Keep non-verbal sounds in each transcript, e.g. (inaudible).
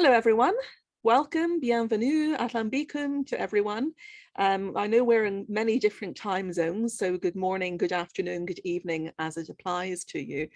Hello, everyone. Welcome, bienvenue, bikum to everyone. Um, I know we're in many different time zones, so good morning, good afternoon, good evening as it applies to you.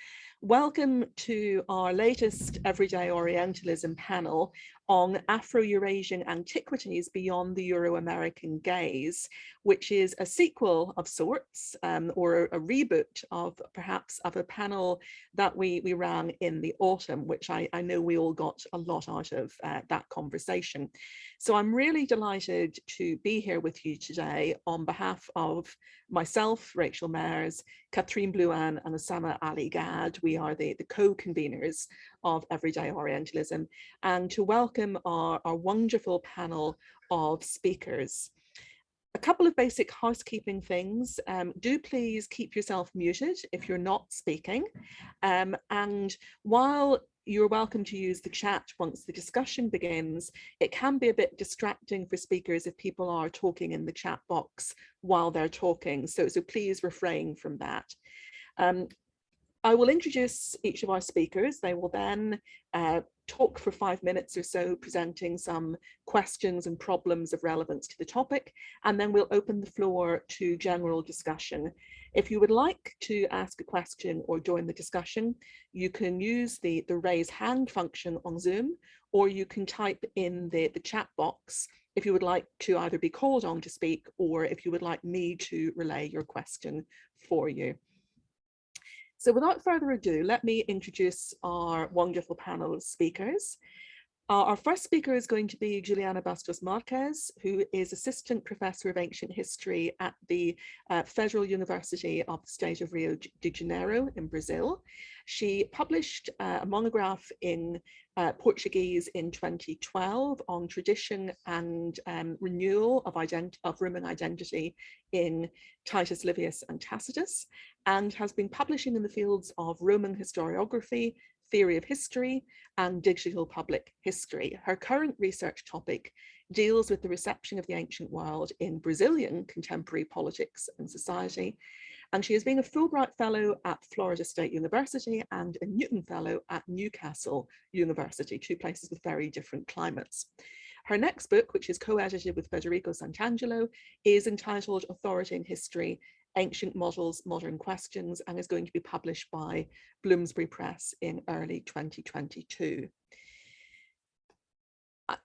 Welcome to our latest Everyday Orientalism panel on Afro-Eurasian antiquities beyond the Euro-American gaze, which is a sequel of sorts um, or a, reboot of perhaps of a panel that we, we ran in the autumn, which I, I know we all got a lot out of uh, that conversation. So I'm really delighted to be here with you today on behalf of myself, Rachel Mairs, Katherine Blouin and Usama Ali Gad. We are the, the co-conveners of Everyday Orientalism and to welcome our, our wonderful panel of speakers. A couple of basic housekeeping things. Um, do please keep yourself muted if you're not speaking. Um, and while you're welcome to use the chat once the discussion begins. It can be a bit distracting for speakers if people are talking in the chat box while they're talking, so, so please refrain from that. Um, I will introduce each of our speakers. They will then uh, talk for five minutes or so, presenting some questions and problems of relevance to the topic, and then we'll open the floor to general discussion. If you would like to ask a question or join the discussion, you can use the, the raise hand function on Zoom, or you can type in the, the chat box if you would like to either be called on to speak or if you would like me to relay your question for you. So without further ado, let me introduce our wonderful panel of speakers. Uh, our first speaker is going to be Juliana Bastos Marques, who is Assistant Professor of Ancient History at the uh, Federal University of the State of Rio de Janeiro in Brazil. She published uh, a monograph in uh, Portuguese in 2012 on tradition and um, renewal of, of Roman identity in Titus Livius and Tacitus, and has been publishing in the fields of Roman historiography, theory of history, and digital public history. Her current research topic deals with the reception of the ancient world in Brazilian contemporary politics and society, and she has been a Fulbright Fellow at Florida State University and a Newton Fellow at Newcastle University, two places with very different climates. Her next book, which is co-edited with Federico Santangelo, is entitled Authority in History, Ancient Models, Modern Questions, and is going to be published by Bloomsbury Press in early 2022.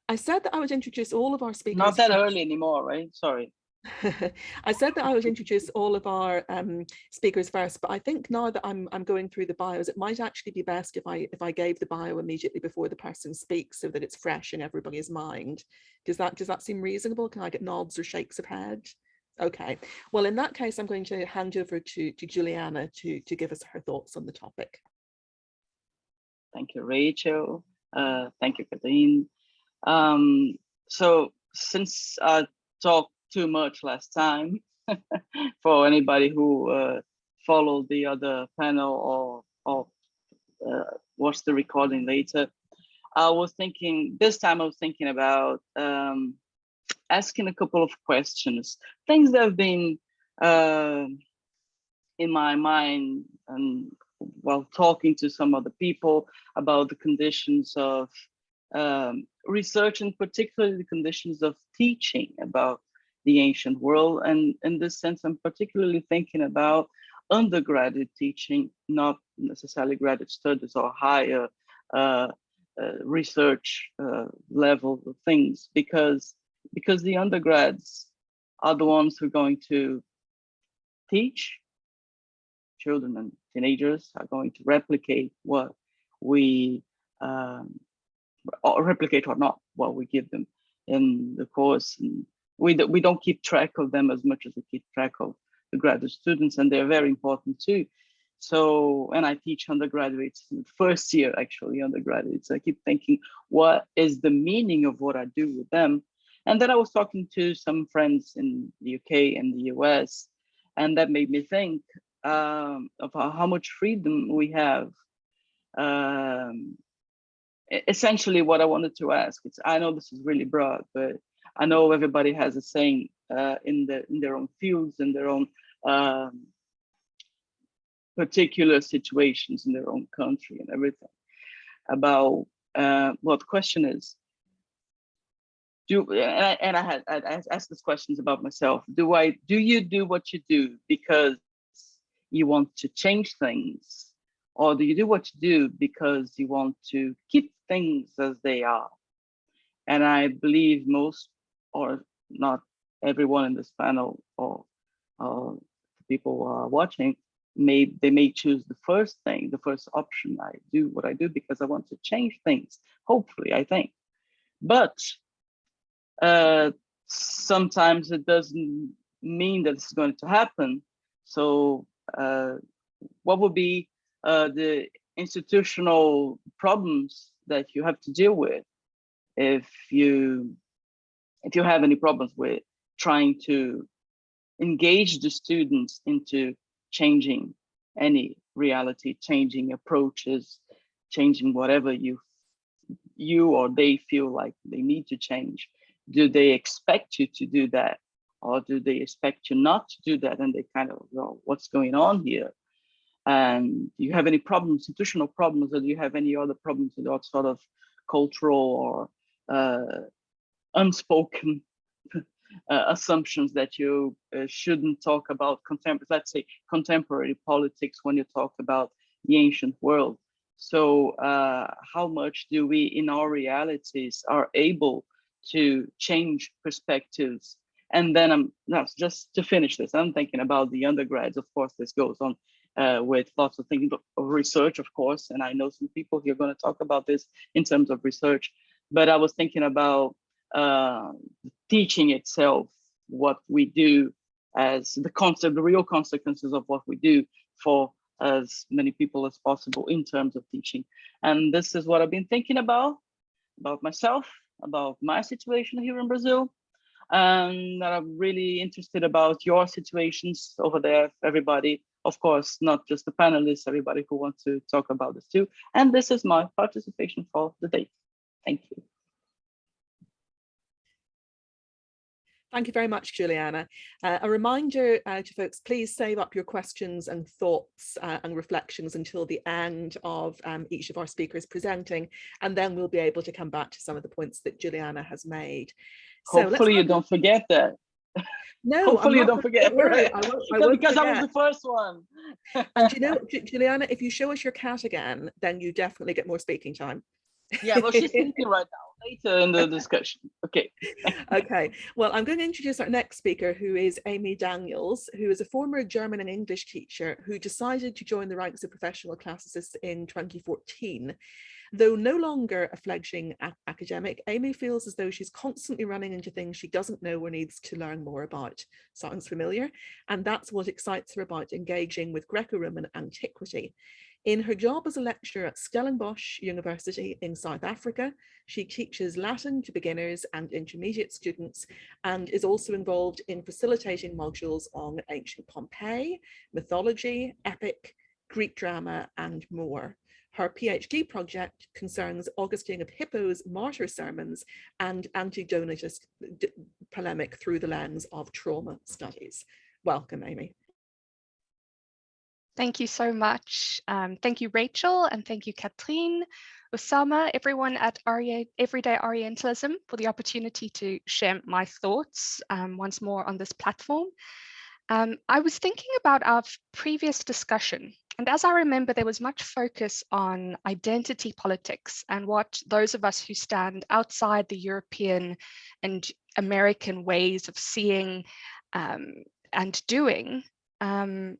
I said that I would introduce all of our speakers. Not that early anymore, right? Sorry. (laughs) I said that I would introduce all of our um, speakers first, but I think now that I'm I'm going through the bios, it might actually be best if I if I gave the bio immediately before the person speaks, so that it's fresh in everybody's mind. Does that does that seem reasonable? Can I get nods or shakes of head? Okay. Well, in that case, I'm going to hand over to to Juliana to to give us her thoughts on the topic. Thank you, Rachel. Uh, thank you, Kathleen. Um, so since I talked too much last time (laughs) for anybody who uh, followed the other panel or, or uh, watched the recording later. I was thinking, this time I was thinking about um, asking a couple of questions, things that have been uh, in my mind and while talking to some other people about the conditions of um, research and particularly the conditions of teaching about the ancient world. And in this sense, I'm particularly thinking about undergraduate teaching, not necessarily graduate studies or higher uh, uh, research uh, level things, because, because the undergrads are the ones who are going to teach children and teenagers are going to replicate what we um, or replicate or not what we give them in the course and we, we don't keep track of them as much as we keep track of the graduate students, and they're very important too. So, and I teach undergraduates, first year actually undergraduates. I keep thinking, what is the meaning of what I do with them? And then I was talking to some friends in the UK and the US, and that made me think um, of how much freedom we have. Um, essentially, what I wanted to ask, it's, I know this is really broad, but I know everybody has a saying uh, in the in their own fields, in their own um, particular situations in their own country and everything about uh, the question is, do and I, and I had I asked these questions about myself. Do I do you do what you do because you want to change things, or do you do what you do because you want to keep things as they are? And I believe most, or not everyone in this panel, or, or people who are watching, may they may choose the first thing, the first option. I do what I do because I want to change things. Hopefully, I think, but uh, sometimes it doesn't mean that it's going to happen. So uh, what would be uh, the institutional problems that you have to deal with if you if you have any problems with trying to engage the students into changing any reality, changing approaches, changing whatever you you or they feel like they need to change do they expect you to do that? Or do they expect you not to do that? And they kind of well what's going on here? And do you have any problems institutional problems or do you have any other problems with sort of cultural or uh, unspoken (laughs) uh, assumptions that you uh, shouldn't talk about contemporary let's say contemporary politics when you talk about the ancient world? So uh, how much do we in our realities are able to change perspectives. And then I'm now just to finish this, I'm thinking about the undergrads. Of course, this goes on uh, with lots of things of research, of course. And I know some people here are going to talk about this in terms of research. But I was thinking about uh, teaching itself, what we do as the concept, the real consequences of what we do for as many people as possible in terms of teaching. And this is what I've been thinking about, about myself about my situation here in Brazil. And that I'm really interested about your situations over there, everybody. Of course, not just the panelists, everybody who wants to talk about this too. And this is my participation for the day. Thank you. Thank you very much, Juliana. Uh, a reminder uh, to folks, please save up your questions and thoughts uh, and reflections until the end of um, each of our speakers presenting, and then we'll be able to come back to some of the points that Juliana has made. So Hopefully you don't forget that. No, (laughs) hopefully you don't forget. Right. I won't, I (laughs) won't because forget. I was the first one. and you know, (laughs) Juliana, if you show us your cat again, then you definitely get more speaking time. yeah, well, she's thinking right now later in the discussion. Okay. (laughs) okay. Well, I'm going to introduce our next speaker, who is Amy Daniels, who is a former German and English teacher who decided to join the ranks of professional classicists in 2014. Though no longer a fledgling academic, Amy feels as though she's constantly running into things she doesn't know or needs to learn more about. Sounds familiar? And that's what excites her about engaging with Greco-Roman antiquity. In her job as a lecturer at Stellenbosch University in South Africa, she teaches Latin to beginners and intermediate students and is also involved in facilitating modules on ancient Pompeii, mythology, epic, Greek drama, and more. Her PhD project concerns Augustine of Hippo's martyr sermons and anti-Donatist polemic through the lens of trauma studies. Welcome, Amy. Thank you so much. Um, thank you, Rachel, and thank you, Katrine, Osama, everyone at Everyday Orientalism for the opportunity to share my thoughts um, once more on this platform. Um, I was thinking about our previous discussion, and as I remember, there was much focus on identity politics and what those of us who stand outside the European and American ways of seeing um, and doing um,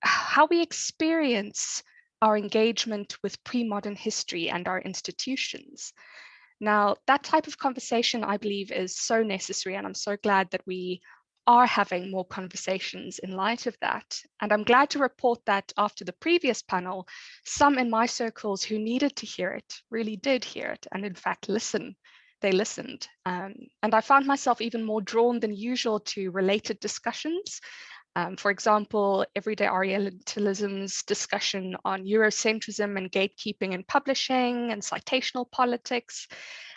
how we experience our engagement with pre-modern history and our institutions. Now, that type of conversation, I believe, is so necessary, and I'm so glad that we are having more conversations in light of that. And I'm glad to report that after the previous panel, some in my circles who needed to hear it really did hear it, and in fact, listen. They listened. Um, and I found myself even more drawn than usual to related discussions um, for example, Everyday Orientalism's discussion on Eurocentrism and gatekeeping in publishing and citational politics.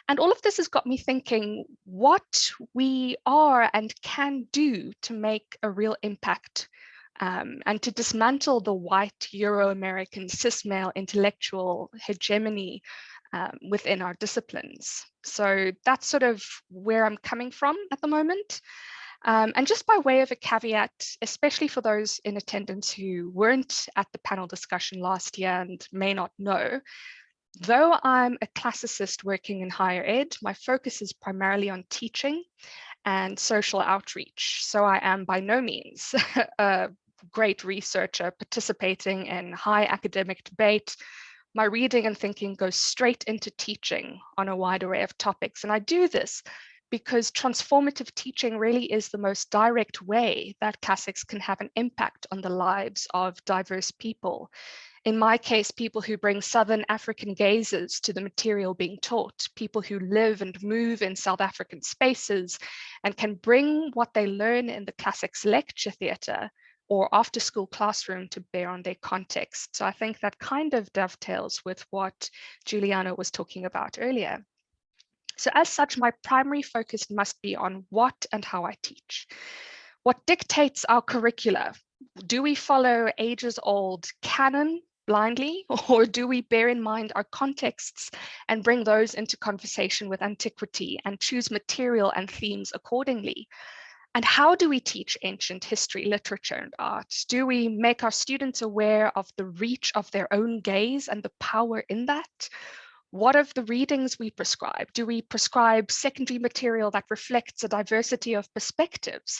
And all of this has got me thinking what we are and can do to make a real impact um, and to dismantle the white Euro-American cis male intellectual hegemony um, within our disciplines. So that's sort of where I'm coming from at the moment. Um, and just by way of a caveat, especially for those in attendance who weren't at the panel discussion last year and may not know, though I'm a classicist working in higher ed, my focus is primarily on teaching and social outreach. So I am by no means (laughs) a great researcher participating in high academic debate. My reading and thinking goes straight into teaching on a wide array of topics. And I do this because transformative teaching really is the most direct way that classics can have an impact on the lives of diverse people. In my case, people who bring Southern African gazes to the material being taught, people who live and move in South African spaces and can bring what they learn in the classics lecture theatre or after school classroom to bear on their context. So I think that kind of dovetails with what Juliana was talking about earlier. So as such, my primary focus must be on what and how I teach. What dictates our curricula? Do we follow ages old canon blindly (laughs) or do we bear in mind our contexts and bring those into conversation with antiquity and choose material and themes accordingly? And how do we teach ancient history, literature, and art? Do we make our students aware of the reach of their own gaze and the power in that? What of the readings we prescribe? Do we prescribe secondary material that reflects a diversity of perspectives?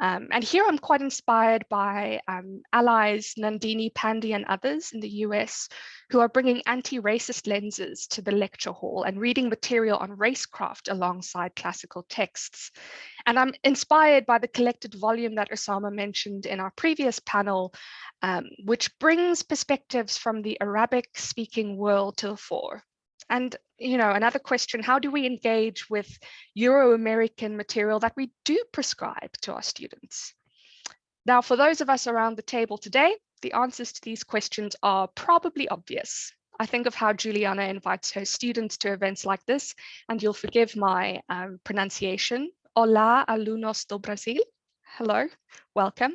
Um, and here I'm quite inspired by um, allies Nandini Pandey and others in the US who are bringing anti-racist lenses to the lecture hall and reading material on racecraft alongside classical texts. And I'm inspired by the collected volume that Osama mentioned in our previous panel, um, which brings perspectives from the Arabic speaking world to the fore. And, you know, another question, how do we engage with Euro-American material that we do prescribe to our students? Now, for those of us around the table today, the answers to these questions are probably obvious. I think of how Juliana invites her students to events like this, and you'll forgive my um, pronunciation. Olá, alunos do Brasil. Hello, welcome.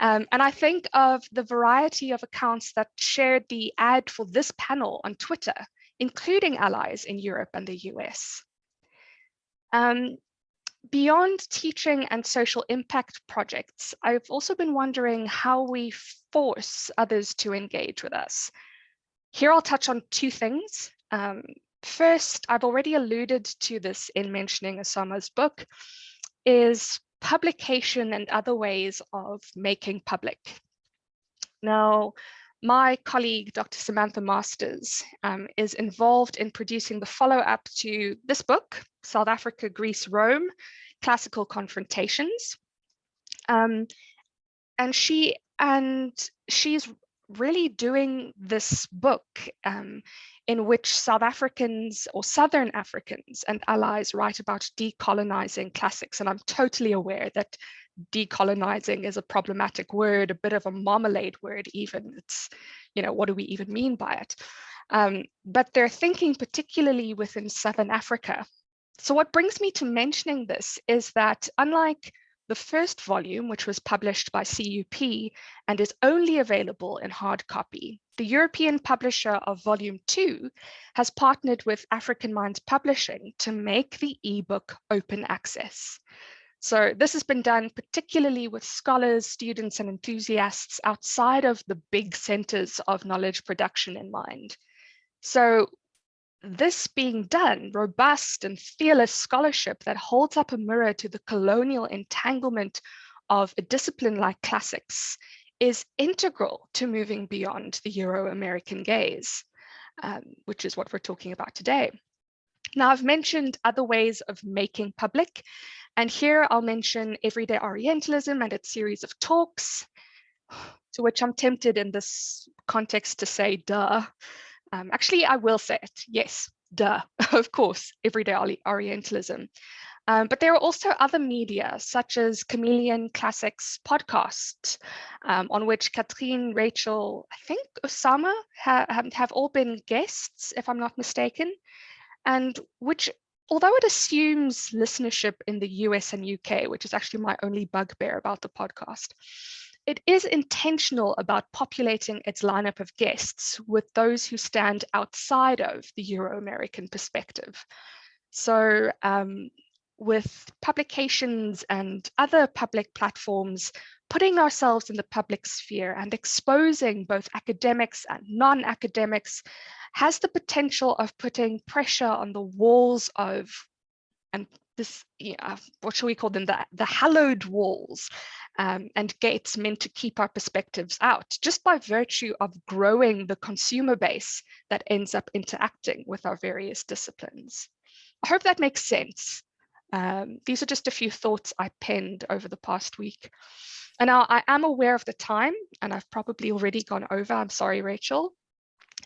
Um, and I think of the variety of accounts that shared the ad for this panel on Twitter including allies in Europe and the US. Um, beyond teaching and social impact projects, I've also been wondering how we force others to engage with us. Here I'll touch on two things. Um, first, I've already alluded to this in mentioning Osama's book, is publication and other ways of making public. Now, my colleague, Dr. Samantha Masters, um, is involved in producing the follow-up to this book, South Africa, Greece, Rome, Classical Confrontations. Um, and she and she's really doing this book um, in which South Africans or Southern Africans and allies write about decolonizing classics. And I'm totally aware that decolonizing is a problematic word, a bit of a marmalade word even. It's, you know, what do we even mean by it? Um, but they're thinking particularly within Southern Africa. So what brings me to mentioning this is that unlike the first volume, which was published by CUP and is only available in hard copy, the European publisher of volume two has partnered with African Minds Publishing to make the ebook open access. So this has been done particularly with scholars, students and enthusiasts outside of the big centers of knowledge production in mind. So this being done, robust and fearless scholarship that holds up a mirror to the colonial entanglement of a discipline like classics is integral to moving beyond the Euro-American gaze, um, which is what we're talking about today. Now, I've mentioned other ways of making public, and here I'll mention Everyday Orientalism and its series of talks, to which I'm tempted in this context to say, duh. Um, actually, I will say it, yes, duh, (laughs) of course, Everyday Orientalism. Um, but there are also other media, such as Chameleon Classics podcast, um, on which Katrine, Rachel, I think Osama ha have all been guests, if I'm not mistaken, and which although it assumes listenership in the US and UK, which is actually my only bugbear about the podcast, it is intentional about populating its lineup of guests with those who stand outside of the Euro-American perspective. So um, with publications and other public platforms, putting ourselves in the public sphere and exposing both academics and non-academics has the potential of putting pressure on the walls of, and this, yeah, what shall we call them, the, the hallowed walls um, and gates meant to keep our perspectives out, just by virtue of growing the consumer base that ends up interacting with our various disciplines. I hope that makes sense. Um, these are just a few thoughts I penned over the past week. And now I am aware of the time and I've probably already gone over. I'm sorry, Rachel.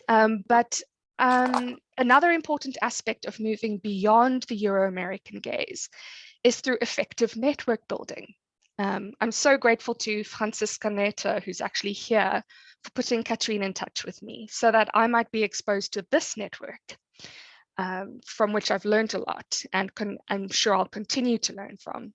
Um, but um, another important aspect of moving beyond the Euro-American gaze is through effective network building. Um, I'm so grateful to Francisca Neto, who's actually here, for putting Katrine in touch with me so that I might be exposed to this network um, from which I've learned a lot and can, I'm sure I'll continue to learn from.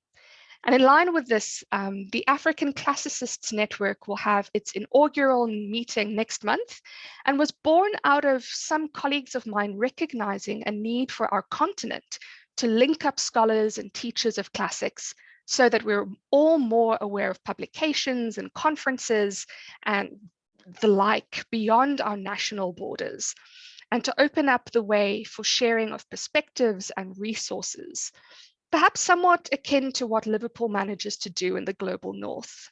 And in line with this, um, the African Classicists Network will have its inaugural meeting next month and was born out of some colleagues of mine recognizing a need for our continent to link up scholars and teachers of classics so that we're all more aware of publications and conferences and the like beyond our national borders and to open up the way for sharing of perspectives and resources, perhaps somewhat akin to what Liverpool manages to do in the global north.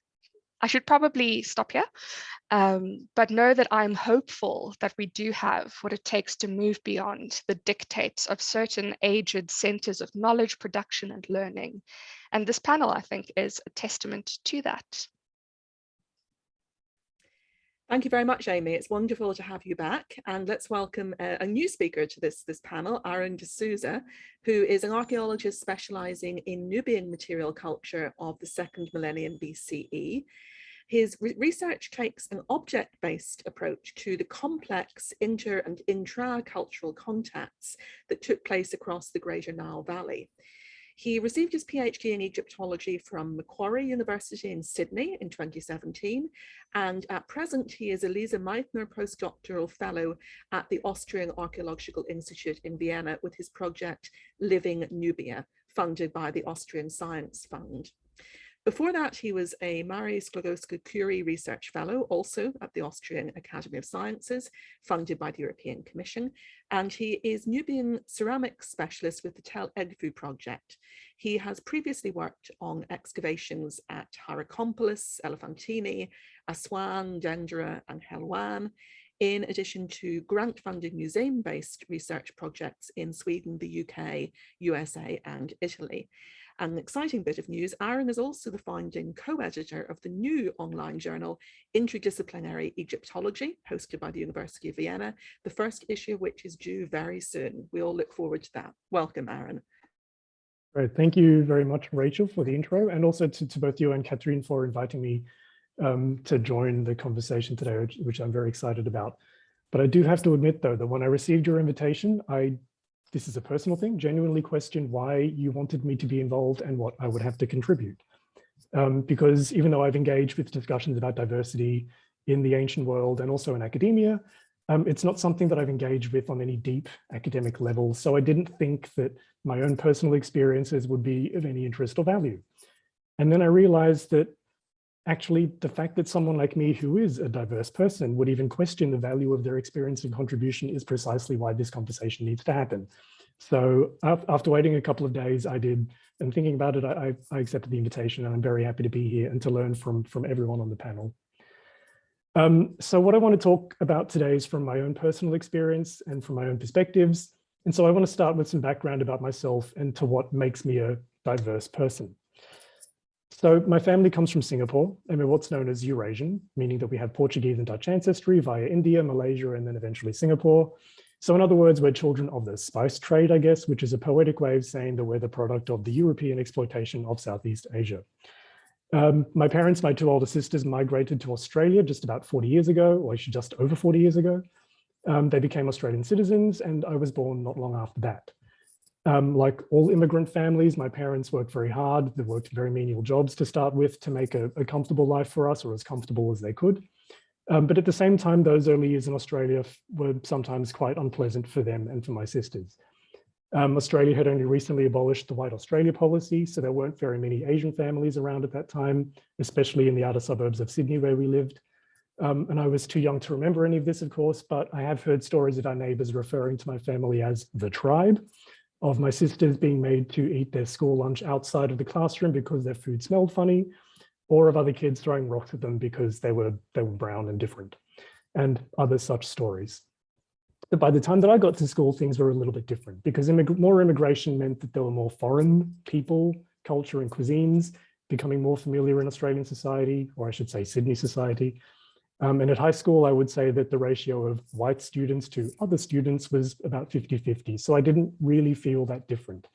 I should probably stop here, um, but know that I'm hopeful that we do have what it takes to move beyond the dictates of certain aged centers of knowledge production and learning. And this panel, I think, is a testament to that. Thank you very much, Amy. It's wonderful to have you back. And let's welcome a, a new speaker to this, this panel, Aaron de Souza, who is an archaeologist specializing in Nubian material culture of the second millennium BCE. His re research takes an object-based approach to the complex inter and intra-cultural contacts that took place across the Greater Nile Valley. He received his PhD in Egyptology from Macquarie University in Sydney in 2017, and at present he is a Lise Meitner postdoctoral fellow at the Austrian Archaeological Institute in Vienna with his project Living Nubia, funded by the Austrian Science Fund. Before that, he was a Marie Sklodowska-Curie Research Fellow, also at the Austrian Academy of Sciences, funded by the European Commission, and he is Nubian ceramics specialist with the Tell Edfu project. He has previously worked on excavations at Hierakonpolis, Elephantine, Aswan, Dendera, and Helwan, in addition to grant-funded museum-based research projects in Sweden, the UK, USA, and Italy. An exciting bit of news, Aaron is also the founding co-editor of the new online journal, Interdisciplinary Egyptology, hosted by the University of Vienna, the first issue of which is due very soon. We all look forward to that. Welcome, Aaron. Great. Thank you very much, Rachel, for the intro, and also to, to both you and Katrine for inviting me um, to join the conversation today, which, which I'm very excited about. But I do have to admit, though, that when I received your invitation, I this is a personal thing, genuinely questioned why you wanted me to be involved and what I would have to contribute. Um, because even though I've engaged with discussions about diversity in the ancient world and also in academia, um, it's not something that I've engaged with on any deep academic level. So I didn't think that my own personal experiences would be of any interest or value. And then I realized that actually the fact that someone like me who is a diverse person would even question the value of their experience and contribution is precisely why this conversation needs to happen. So after waiting a couple of days, I did, and thinking about it, I, I accepted the invitation and I'm very happy to be here and to learn from, from everyone on the panel. Um, so what I want to talk about today is from my own personal experience and from my own perspectives. And so I want to start with some background about myself and to what makes me a diverse person. So my family comes from Singapore and we're what's known as Eurasian, meaning that we have Portuguese and Dutch ancestry via India, Malaysia, and then eventually Singapore. So in other words, we're children of the spice trade, I guess, which is a poetic way of saying that we're the product of the European exploitation of Southeast Asia. Um, my parents, my two older sisters migrated to Australia just about 40 years ago, or actually just over 40 years ago. Um, they became Australian citizens and I was born not long after that. Um, like all immigrant families, my parents worked very hard. They worked very menial jobs to start with to make a, a comfortable life for us or as comfortable as they could. Um, but at the same time, those early years in Australia were sometimes quite unpleasant for them and for my sisters. Um, Australia had only recently abolished the White Australia policy, so there weren't very many Asian families around at that time, especially in the outer suburbs of Sydney where we lived. Um, and I was too young to remember any of this, of course, but I have heard stories of our neighbors referring to my family as the tribe, of my sisters being made to eat their school lunch outside of the classroom because their food smelled funny, or of other kids throwing rocks at them because they were, they were brown and different, and other such stories. But by the time that I got to school, things were a little bit different because immig more immigration meant that there were more foreign people, culture and cuisines becoming more familiar in Australian society, or I should say Sydney society. Um, and at high school, I would say that the ratio of white students to other students was about 50-50. So I didn't really feel that different.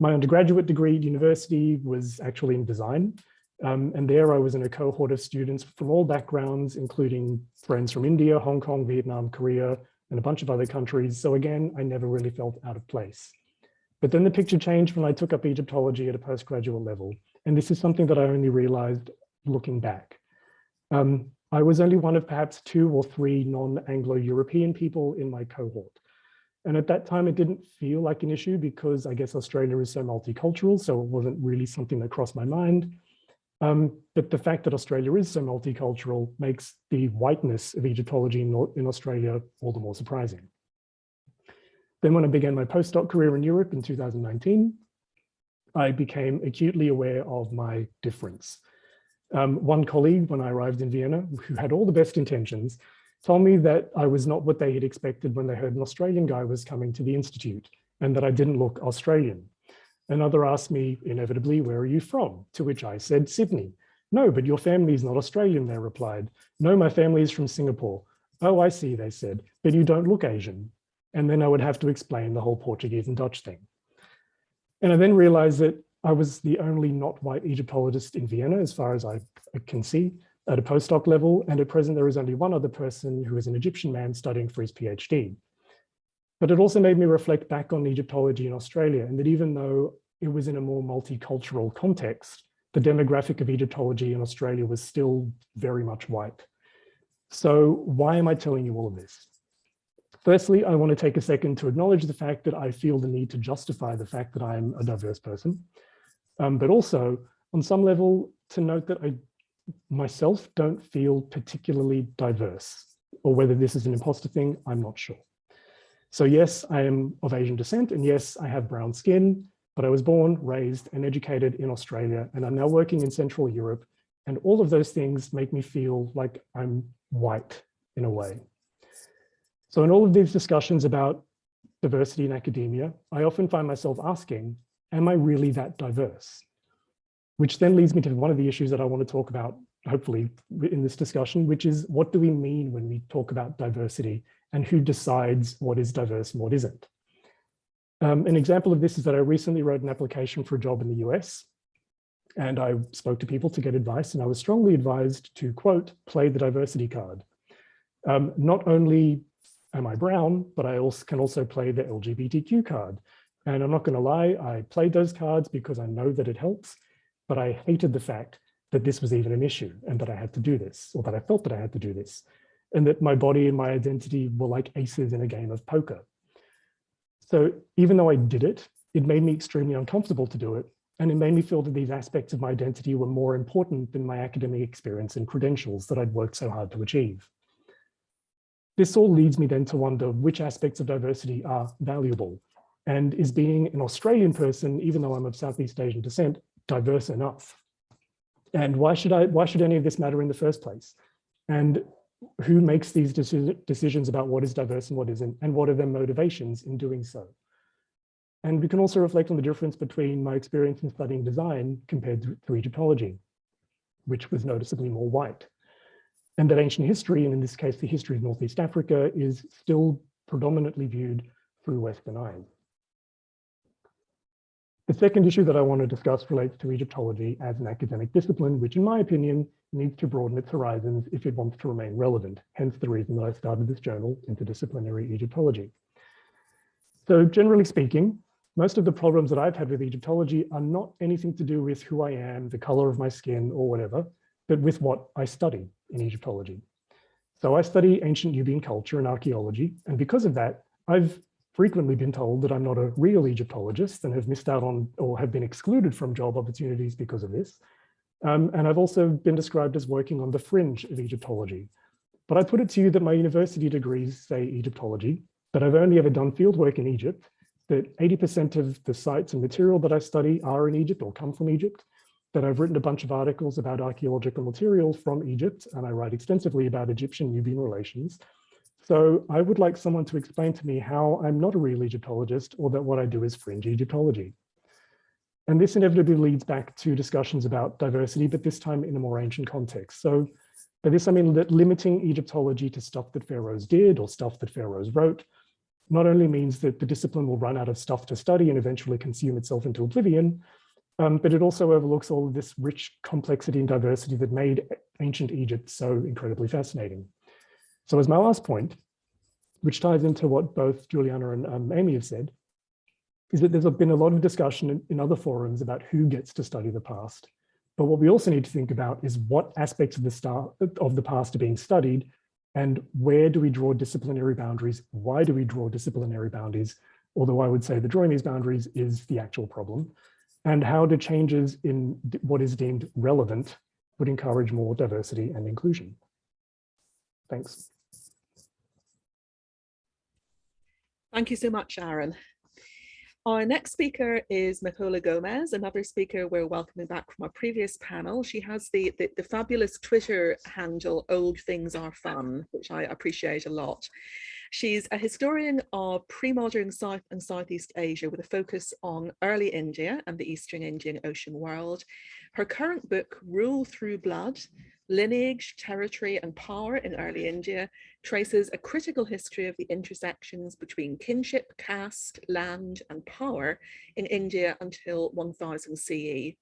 My undergraduate degree at university was actually in design. Um, and there I was in a cohort of students from all backgrounds, including friends from India, Hong Kong, Vietnam, Korea, and a bunch of other countries. So again, I never really felt out of place. But then the picture changed when I took up Egyptology at a postgraduate level. And this is something that I only realized looking back. Um, I was only one of perhaps two or three non-Anglo-European people in my cohort. And at that time, it didn't feel like an issue because I guess Australia is so multicultural, so it wasn't really something that crossed my mind. Um, but the fact that Australia is so multicultural makes the whiteness of Egyptology in, in Australia all the more surprising. Then when I began my postdoc career in Europe in 2019, I became acutely aware of my difference. Um, one colleague, when I arrived in Vienna, who had all the best intentions, told me that I was not what they had expected when they heard an Australian guy was coming to the Institute and that I didn't look Australian. Another asked me, inevitably, where are you from? To which I said, Sydney. No, but your family is not Australian, they replied. No, my family is from Singapore. Oh, I see, they said, but you don't look Asian. And then I would have to explain the whole Portuguese and Dutch thing. And I then realized that I was the only not white Egyptologist in Vienna, as far as I can see, at a postdoc level. And at present, there is only one other person who is an Egyptian man studying for his PhD. But it also made me reflect back on Egyptology in Australia, and that even though it was in a more multicultural context, the demographic of Egyptology in Australia was still very much white. So why am I telling you all of this? Firstly, I want to take a second to acknowledge the fact that I feel the need to justify the fact that I'm a diverse person, um, but also on some level to note that I myself don't feel particularly diverse, or whether this is an imposter thing, I'm not sure. So yes, I am of Asian descent, and yes, I have brown skin, but I was born, raised, and educated in Australia, and I'm now working in Central Europe, and all of those things make me feel like I'm white in a way. So in all of these discussions about diversity in academia, I often find myself asking, am I really that diverse? Which then leads me to one of the issues that I want to talk about, hopefully in this discussion, which is what do we mean when we talk about diversity and who decides what is diverse and what isn't? Um, an example of this is that I recently wrote an application for a job in the US and I spoke to people to get advice and I was strongly advised to quote, play the diversity card. Um, not only am I brown, but I also can also play the LGBTQ card. And I'm not going to lie, I played those cards because I know that it helps, but I hated the fact that this was even an issue and that I had to do this, or that I felt that I had to do this, and that my body and my identity were like aces in a game of poker. So even though I did it, it made me extremely uncomfortable to do it. And it made me feel that these aspects of my identity were more important than my academic experience and credentials that I'd worked so hard to achieve. This all leads me then to wonder which aspects of diversity are valuable and is being an Australian person, even though I'm of Southeast Asian descent, diverse enough? And why should I, why should any of this matter in the first place? And who makes these deci decisions about what is diverse and what isn't, and what are their motivations in doing so? And we can also reflect on the difference between my experience in studying design compared to, to Egyptology, which was noticeably more white and that ancient history, and in this case, the history of Northeast Africa, is still predominantly viewed through Western eyes. The second issue that I want to discuss relates to Egyptology as an academic discipline, which in my opinion needs to broaden its horizons if it wants to remain relevant, hence the reason that I started this journal, Interdisciplinary Egyptology. So generally speaking, most of the problems that I've had with Egyptology are not anything to do with who I am, the color of my skin or whatever, but with what I study in Egyptology. So I study ancient Nubian culture and archaeology, and because of that, I've frequently been told that I'm not a real Egyptologist and have missed out on or have been excluded from job opportunities because of this. Um, and I've also been described as working on the fringe of Egyptology. But I put it to you that my university degrees say Egyptology, but I've only ever done fieldwork in Egypt, that 80% of the sites and material that I study are in Egypt or come from Egypt, that I've written a bunch of articles about archaeological material from Egypt, and I write extensively about Egyptian-Nubian relations. So I would like someone to explain to me how I'm not a real Egyptologist or that what I do is fringe Egyptology. And this inevitably leads back to discussions about diversity, but this time in a more ancient context. So by this, I mean that limiting Egyptology to stuff that pharaohs did or stuff that pharaohs wrote not only means that the discipline will run out of stuff to study and eventually consume itself into oblivion, um, but it also overlooks all of this rich complexity and diversity that made ancient Egypt so incredibly fascinating. So as my last point, which ties into what both Juliana and um, Amy have said, is that there's been a lot of discussion in, in other forums about who gets to study the past. But what we also need to think about is what aspects of the, star, of the past are being studied and where do we draw disciplinary boundaries? Why do we draw disciplinary boundaries? Although I would say the drawing these boundaries is the actual problem and how do changes in what is deemed relevant would encourage more diversity and inclusion. Thanks. Thank you so much, Aaron. Our next speaker is Nicola Gomez, another speaker we're welcoming back from our previous panel. She has the, the, the fabulous Twitter handle, Old Things Are Fun, which I appreciate a lot. She's a historian of pre-modern South and Southeast Asia with a focus on early India and the Eastern Indian Ocean world. Her current book, Rule Through Blood, Lineage, Territory and Power in Early India, traces a critical history of the intersections between kinship, caste, land and power in India until 1000 CE.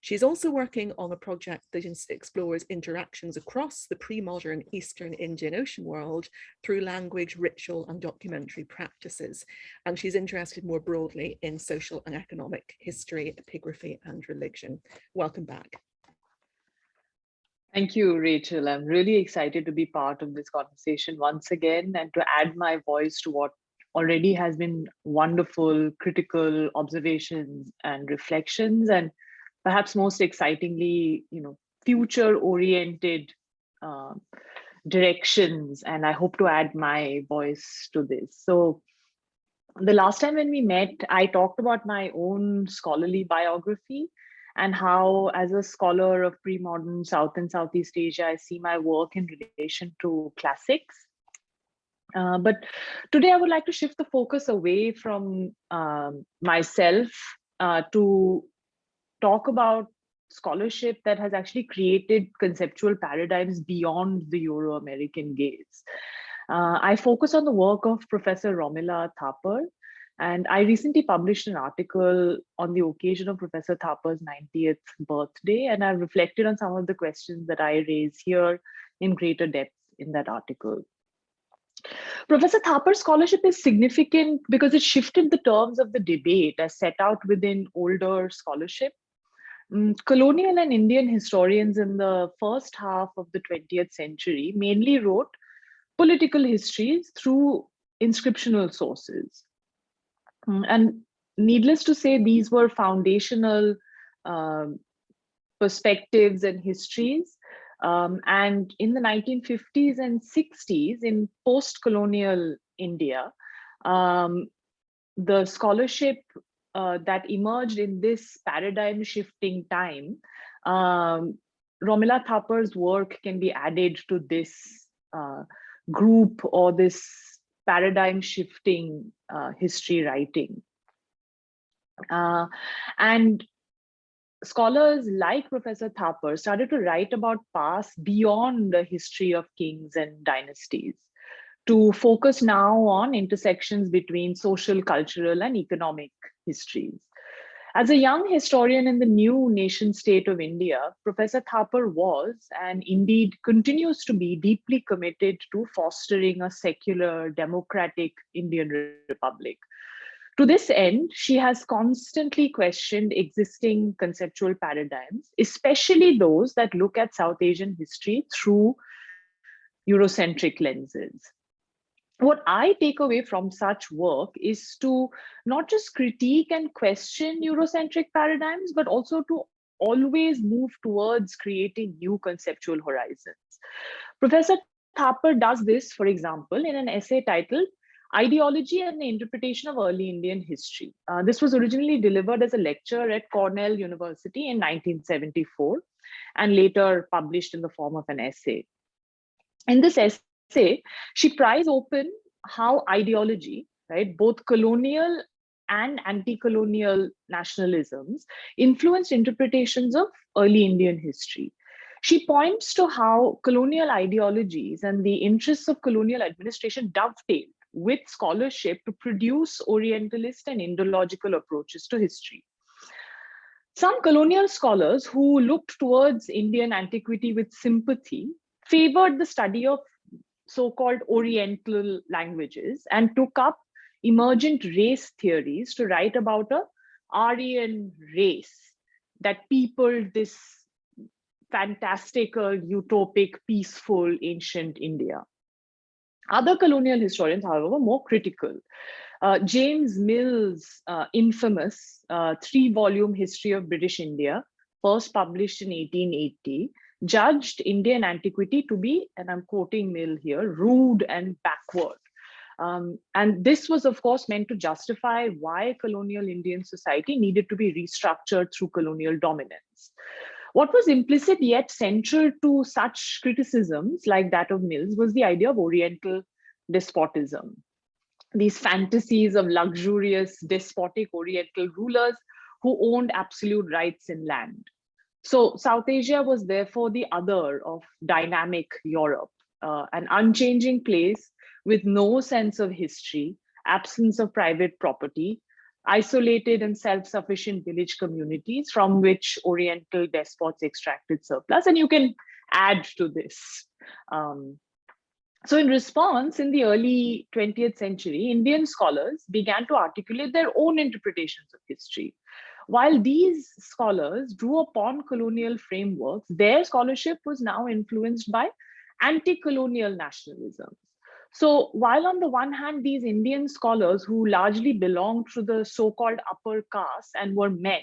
She's also working on a project that explores interactions across the pre-modern Eastern Indian Ocean world through language, ritual and documentary practices. And she's interested more broadly in social and economic history, epigraphy and religion. Welcome back. Thank you, Rachel. I'm really excited to be part of this conversation once again and to add my voice to what already has been wonderful critical observations and reflections and perhaps most excitingly, you know, future oriented uh, directions. And I hope to add my voice to this. So the last time when we met, I talked about my own scholarly biography and how as a scholar of pre-modern South and Southeast Asia, I see my work in relation to classics. Uh, but today I would like to shift the focus away from um, myself uh, to talk about scholarship that has actually created conceptual paradigms beyond the Euro-American gaze. Uh, I focus on the work of Professor Romila Thapar, and I recently published an article on the occasion of Professor Thapar's 90th birthday, and I've reflected on some of the questions that I raise here in greater depth in that article. Professor Thapar's scholarship is significant because it shifted the terms of the debate as set out within older scholarship um, colonial and Indian historians in the first half of the 20th century mainly wrote political histories through inscriptional sources. Um, and needless to say, these were foundational um, perspectives and histories. Um, and in the 1950s and 60s, in post-colonial India, um, the scholarship uh, that emerged in this paradigm shifting time, um, Romila Thapar's work can be added to this uh, group or this paradigm shifting uh, history writing. Uh, and scholars like Professor Thapar started to write about past beyond the history of kings and dynasties to focus now on intersections between social, cultural, and economic histories. As a young historian in the new nation state of India, Professor Thapar was and indeed continues to be deeply committed to fostering a secular, democratic Indian Republic. To this end, she has constantly questioned existing conceptual paradigms, especially those that look at South Asian history through Eurocentric lenses. What I take away from such work is to not just critique and question Eurocentric paradigms, but also to always move towards creating new conceptual horizons. Professor Thapar does this, for example, in an essay titled Ideology and the Interpretation of Early Indian History. Uh, this was originally delivered as a lecture at Cornell University in 1974 and later published in the form of an essay. In this essay, she pries open how ideology, right, both colonial and anti-colonial nationalisms influenced interpretations of early Indian history. She points to how colonial ideologies and the interests of colonial administration dovetailed with scholarship to produce Orientalist and Indological approaches to history. Some colonial scholars who looked towards Indian antiquity with sympathy favored the study of so-called Oriental languages and took up emergent race theories to write about a Aryan race that peopled this fantastical, utopic, peaceful ancient India. Other colonial historians, however, more critical. Uh, James Mill's uh, infamous uh, three-volume history of British India, first published in 1880, judged Indian antiquity to be, and I'm quoting Mill here, rude and backward. Um, and this was, of course, meant to justify why colonial Indian society needed to be restructured through colonial dominance. What was implicit yet central to such criticisms like that of Mills was the idea of Oriental despotism. These fantasies of luxurious, despotic Oriental rulers who owned absolute rights in land. So South Asia was therefore the other of dynamic Europe, uh, an unchanging place with no sense of history, absence of private property, isolated and self-sufficient village communities from which Oriental despots extracted surplus. And you can add to this. Um, so in response, in the early 20th century, Indian scholars began to articulate their own interpretations of history. While these scholars drew upon colonial frameworks, their scholarship was now influenced by anti-colonial nationalism. So while on the one hand, these Indian scholars who largely belonged to the so-called upper caste and were men,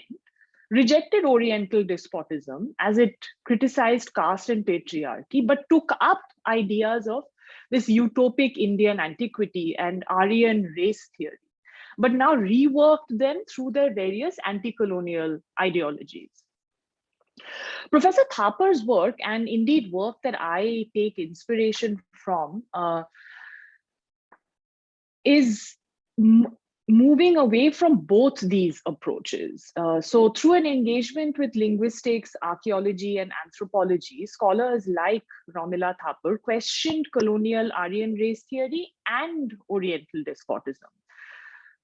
rejected Oriental despotism as it criticized caste and patriarchy, but took up ideas of this utopic Indian antiquity and Aryan race theory, but now reworked them through their various anti-colonial ideologies. Professor Thapar's work, and indeed work that I take inspiration from, uh, is moving away from both these approaches. Uh, so through an engagement with linguistics, archaeology, and anthropology, scholars like Romila Thapar questioned colonial Aryan race theory and Oriental despotism.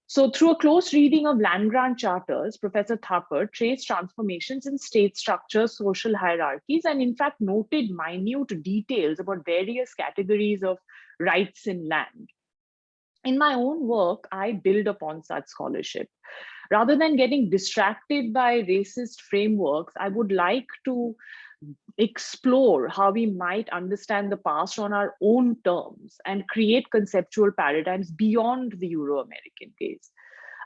So through a close reading of land grant charters, Professor Thapar traced transformations in state structures, social hierarchies, and in fact noted minute details about various categories of rights in land in my own work, I build upon such scholarship. Rather than getting distracted by racist frameworks, I would like to explore how we might understand the past on our own terms and create conceptual paradigms beyond the Euro-American gaze.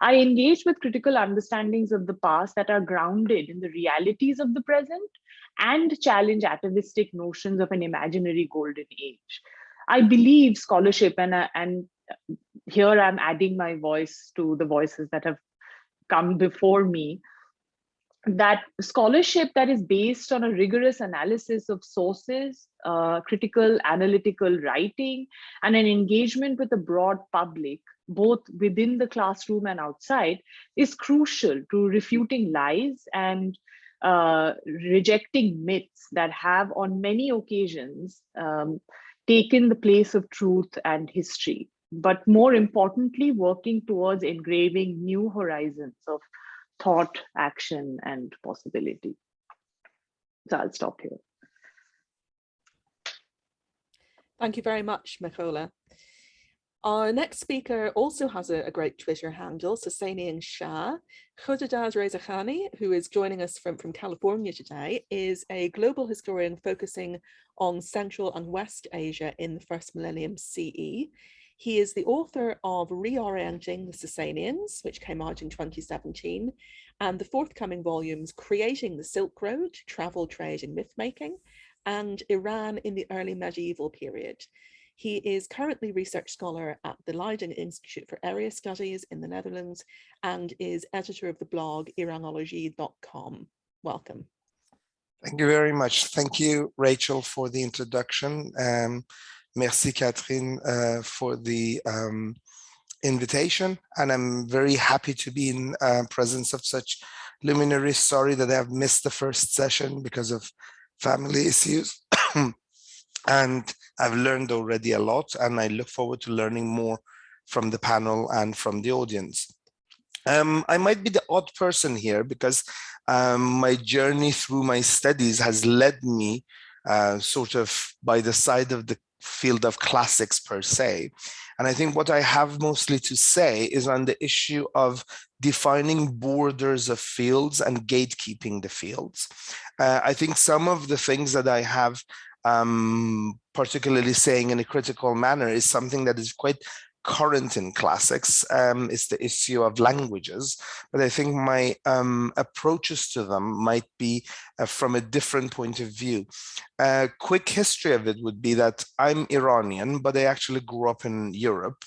I engage with critical understandings of the past that are grounded in the realities of the present and challenge atavistic notions of an imaginary golden age. I believe scholarship and, uh, and here I'm adding my voice to the voices that have come before me, that scholarship that is based on a rigorous analysis of sources, uh, critical analytical writing, and an engagement with the broad public, both within the classroom and outside, is crucial to refuting lies and uh, rejecting myths that have on many occasions um, taken the place of truth and history. But more importantly, working towards engraving new horizons of thought, action, and possibility. So I'll stop here. Thank you very much, Mekhola. Our next speaker also has a, a great Twitter handle, Sasanian Shah. Khodadad Rezakhani, who is joining us from, from California today, is a global historian focusing on Central and West Asia in the first millennium CE. He is the author of Reorienting the Sasanians, which came out in 2017, and the forthcoming volumes Creating the Silk Road, Travel, Trade and Mythmaking, and Iran in the Early Medieval Period. He is currently research scholar at the Leiden Institute for Area Studies in the Netherlands and is editor of the blog Iranologie.com. Welcome. Thank you very much. Thank you, Rachel, for the introduction. Um, merci, Katherine, uh, for the um, invitation. And I'm very happy to be in uh, presence of such luminaries. Sorry that I've missed the first session because of family issues. (coughs) And I've learned already a lot and I look forward to learning more from the panel and from the audience. Um, I might be the odd person here because um, my journey through my studies has led me uh, sort of by the side of the field of classics per se. And I think what I have mostly to say is on the issue of defining borders of fields and gatekeeping the fields. Uh, I think some of the things that I have um, particularly saying in a critical manner is something that is quite current in classics um, is the issue of languages, but I think my um, approaches to them might be uh, from a different point of view. A quick history of it would be that I'm Iranian, but I actually grew up in Europe.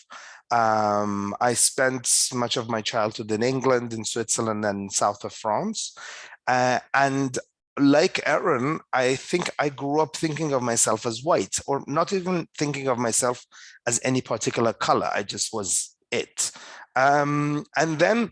Um, I spent much of my childhood in England, in Switzerland, and south of France. Uh, and like Aaron, I think I grew up thinking of myself as white or not even thinking of myself as any particular color. I just was it. Um, and then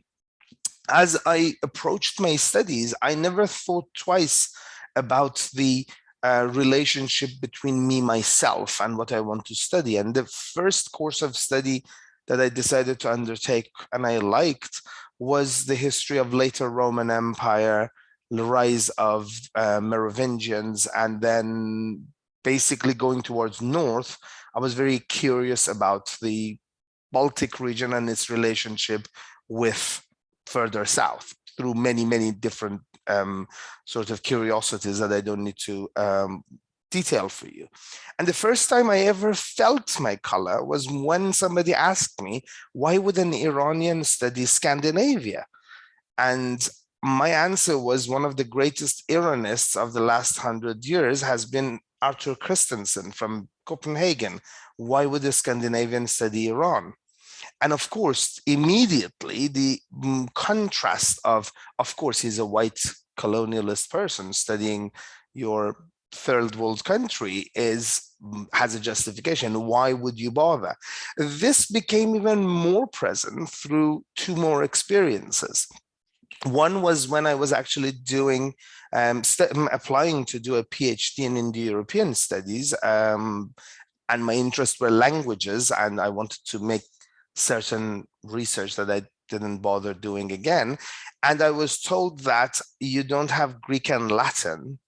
as I approached my studies, I never thought twice about the uh, relationship between me, myself, and what I want to study. And the first course of study that I decided to undertake and I liked was the history of later Roman Empire, the rise of uh, Merovingians and then basically going towards north, I was very curious about the Baltic region and its relationship with further south through many, many different um, sort of curiosities that I don't need to um, detail for you. And the first time I ever felt my color was when somebody asked me, why would an Iranian study Scandinavia? And my answer was one of the greatest Iranists of the last hundred years has been Arthur Christensen from Copenhagen. Why would a Scandinavian study Iran? And of course, immediately the mm, contrast of, of course, he's a white colonialist person studying your third world country is mm, has a justification. Why would you bother? This became even more present through two more experiences. One was when I was actually doing, um, applying to do a PhD in Indo-European studies, um, and my interest were languages, and I wanted to make certain research that I didn't bother doing again. And I was told that you don't have Greek and Latin,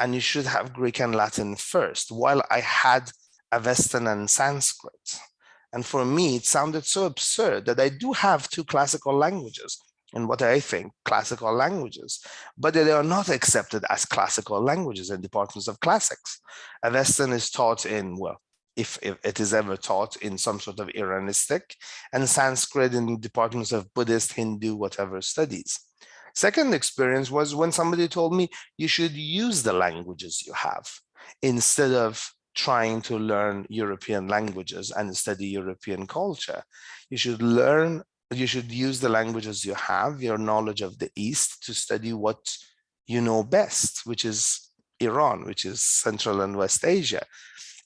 and you should have Greek and Latin first, while I had Avestan and Sanskrit. And for me, it sounded so absurd that I do have two classical languages in what I think classical languages, but they are not accepted as classical languages in departments of classics. Avestan is taught in, well, if, if, it is ever taught in some sort of Iranistic, and Sanskrit in departments of Buddhist, Hindu, whatever studies. Second experience was when somebody told me you should use the languages you have instead of trying to learn European languages and study European culture. You should learn you should use the languages you have, your knowledge of the East to study what you know best, which is Iran, which is Central and West Asia.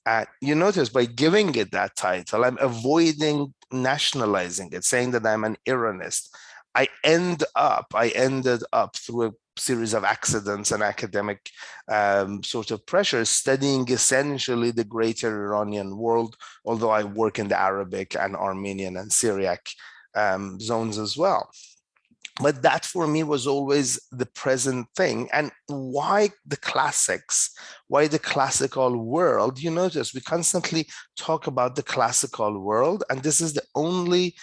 Uh, you notice by giving it that title, I'm avoiding nationalizing it, saying that I'm an Iranist. I end up, I ended up through a series of accidents and academic um, sort of pressures, studying essentially the greater Iranian world, although I work in the Arabic and Armenian and Syriac um, zones as well. but that for me was always the present thing and why the classics why the classical world you notice we constantly talk about the classical world and this is the only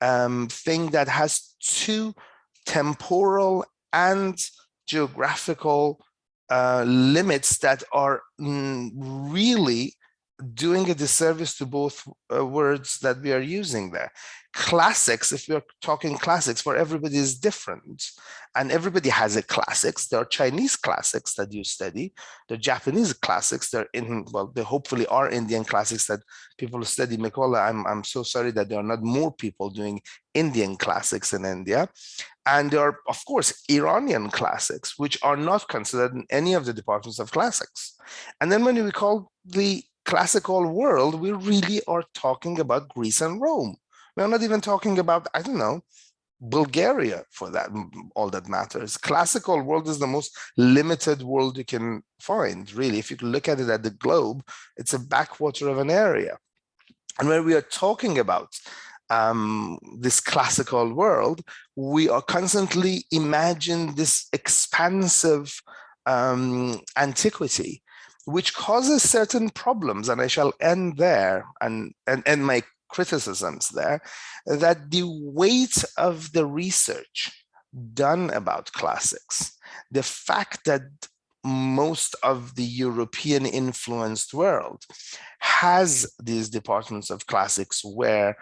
um, thing that has two temporal and geographical uh, limits that are mm, really doing a disservice to both uh, words that we are using there. Classics, if we're talking classics, for everybody is different. And everybody has a classics. There are Chinese classics that you study. The Japanese classics, they're in, well, they hopefully are Indian classics that people study. Mekhola, I'm, I'm so sorry that there are not more people doing Indian classics in India. And there are, of course, Iranian classics, which are not considered in any of the departments of classics. And then when we call the classical world, we really are talking about Greece and Rome. We're not even talking about, I don't know, Bulgaria for that, all that matters. Classical world is the most limited world you can find, really. If you look at it at the globe, it's a backwater of an area. And when we are talking about um, this classical world, we are constantly imagine this expansive um, antiquity which causes certain problems, and I shall end there and, and end my criticisms there, that the weight of the research done about classics, the fact that most of the European influenced world has these departments of classics where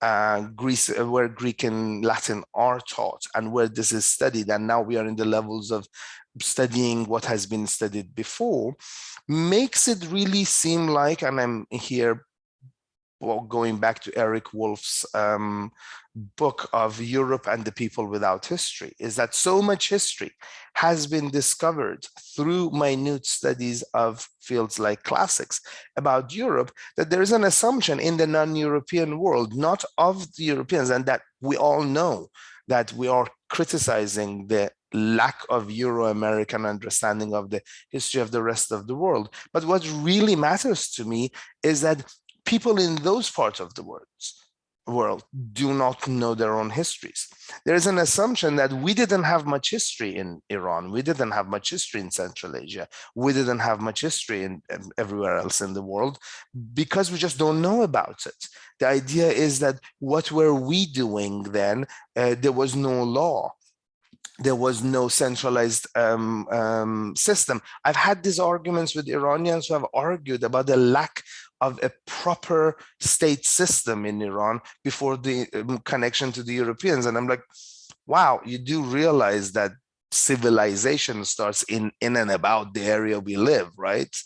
uh, Greece, where Greek and Latin are taught and where this is studied. And now we are in the levels of studying what has been studied before makes it really seem like, and I'm here well, going back to Eric Wolf's um, book of Europe and the people without history, is that so much history has been discovered through minute studies of fields like classics about Europe, that there is an assumption in the non-European world, not of the Europeans, and that we all know that we are criticizing the lack of Euro-American understanding of the history of the rest of the world. But what really matters to me is that people in those parts of the world, world do not know their own histories. There is an assumption that we didn't have much history in Iran. We didn't have much history in Central Asia. We didn't have much history in, everywhere else in the world because we just don't know about it. The idea is that what were we doing then? Uh, there was no law there was no centralized um, um, system. I've had these arguments with Iranians who have argued about the lack of a proper state system in Iran before the um, connection to the Europeans. And I'm like, wow, you do realize that civilization starts in in and about the area we live right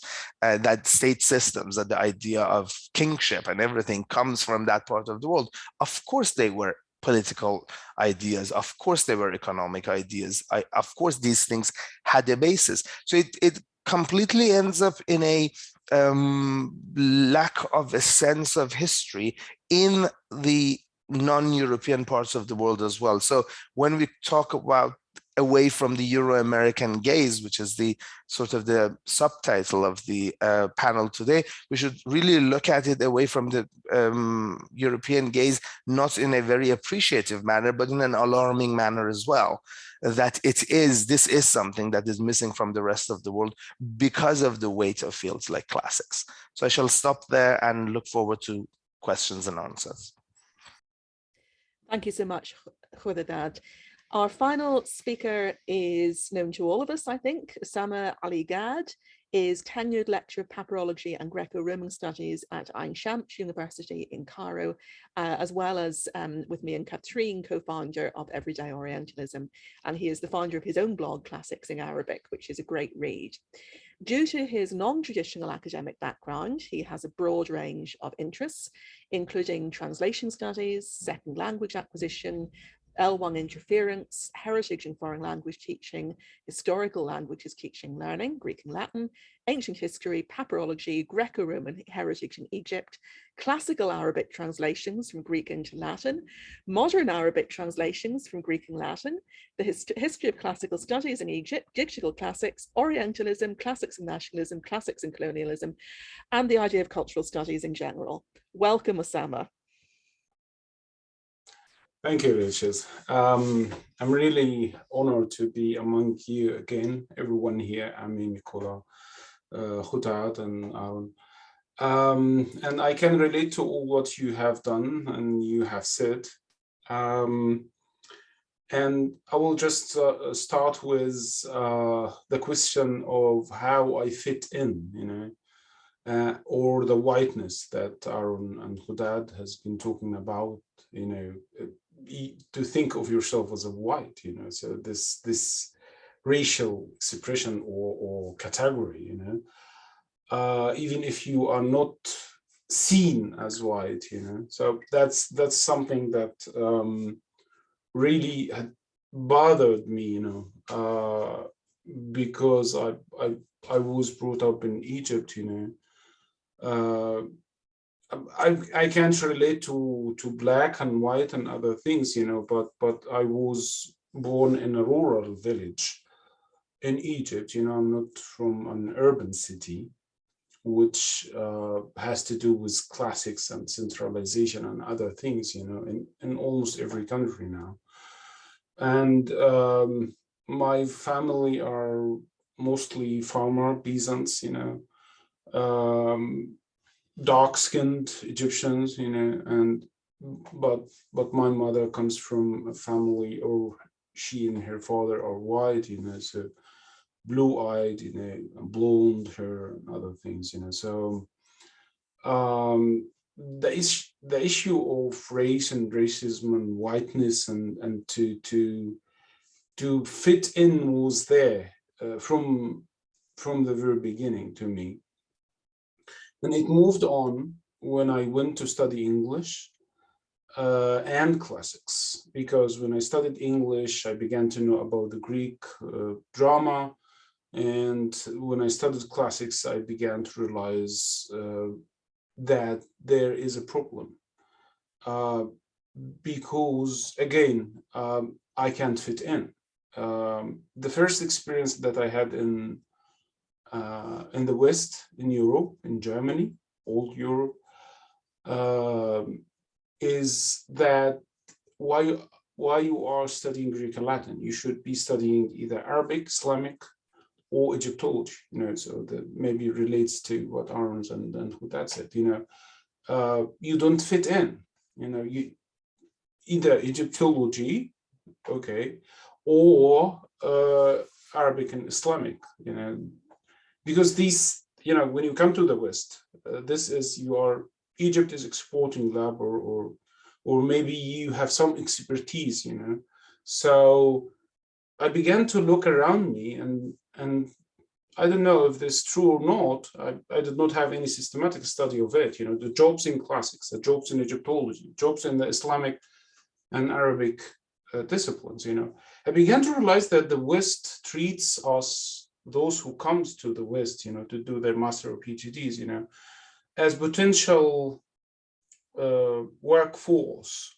uh, that state systems that the idea of kingship and everything comes from that part of the world of course they were political ideas. Of course, they were economic ideas. I, of course, these things had a basis. So it, it completely ends up in a um, lack of a sense of history in the non-European parts of the world as well. So when we talk about away from the Euro-American gaze, which is the sort of the subtitle of the uh, panel today, we should really look at it away from the um, European gaze, not in a very appreciative manner, but in an alarming manner as well, that it is, this is something that is missing from the rest of the world because of the weight of fields like classics. So I shall stop there and look forward to questions and answers. Thank you so much, Khodadad. Our final speaker is known to all of us, I think. Usama Ali Gad is tenured lecturer of papyrology and Greco-Roman studies at Ain Shams University in Cairo, uh, as well as um, with me and Katrine, co-founder of Everyday Orientalism. And he is the founder of his own blog, Classics in Arabic, which is a great read. Due to his non-traditional academic background, he has a broad range of interests, including translation studies, second language acquisition, L1 interference, heritage and foreign language teaching, historical languages teaching learning, Greek and Latin, ancient history, papyrology, Greco-Roman heritage in Egypt, classical Arabic translations from Greek into Latin, modern Arabic translations from Greek and Latin, the hist history of classical studies in Egypt, digital classics, Orientalism, classics and nationalism, classics and colonialism, and the idea of cultural studies in general. Welcome, Usama. Thank you, Rachel. Um, I'm really honored to be among you again, everyone here. I mean, Nicola, uh, and Aaron. Um, and I can relate to all what you have done and you have said. Um, and I will just uh, start with uh, the question of how I fit in, you know, uh, or the whiteness that Aaron and Hudad has been talking about, you know, to think of yourself as a white, you know, so this this racial expression or, or category, you know, uh, even if you are not seen as white, you know, so that's that's something that um, really had bothered me, you know, uh, because I, I I was brought up in Egypt, you know. Uh, I, I can't relate to to black and white and other things, you know, but but I was born in a rural village in Egypt, you know, I'm not from an urban city, which uh, has to do with classics and centralization and other things, you know, in, in almost every country now. And um, my family are mostly farmer peasants, you know, um, dark-skinned Egyptians, you know, and but but my mother comes from a family, or she and her father are white, you know, so blue-eyed, you know, blonde hair and other things, you know. So um, the is the issue of race and racism and whiteness and and to to to fit in was there uh, from from the very beginning to me and it moved on when I went to study English uh, and classics, because when I studied English, I began to know about the Greek uh, drama. And when I studied classics, I began to realize uh, that there is a problem. Uh, because again, um, I can't fit in. Um, the first experience that I had in uh, in the West, in Europe, in Germany, old Europe, uh, is that why, why you are studying Greek and Latin, you should be studying either Arabic, Islamic, or Egyptology, you know, so that maybe relates to what Aaron's and, and that said, you know, uh, you don't fit in, you know, you either Egyptology, okay, or uh, Arabic and Islamic, you know, because these, you know, when you come to the West, uh, this is you are Egypt is exporting lab or or or maybe you have some expertise, you know. So I began to look around me and and I don't know if this is true or not. I, I did not have any systematic study of it. You know, the jobs in classics, the jobs in Egyptology, jobs in the Islamic and Arabic uh, disciplines. You know, I began to realize that the West treats us those who comes to the West, you know, to do their master or PhDs, you know, as potential uh, workforce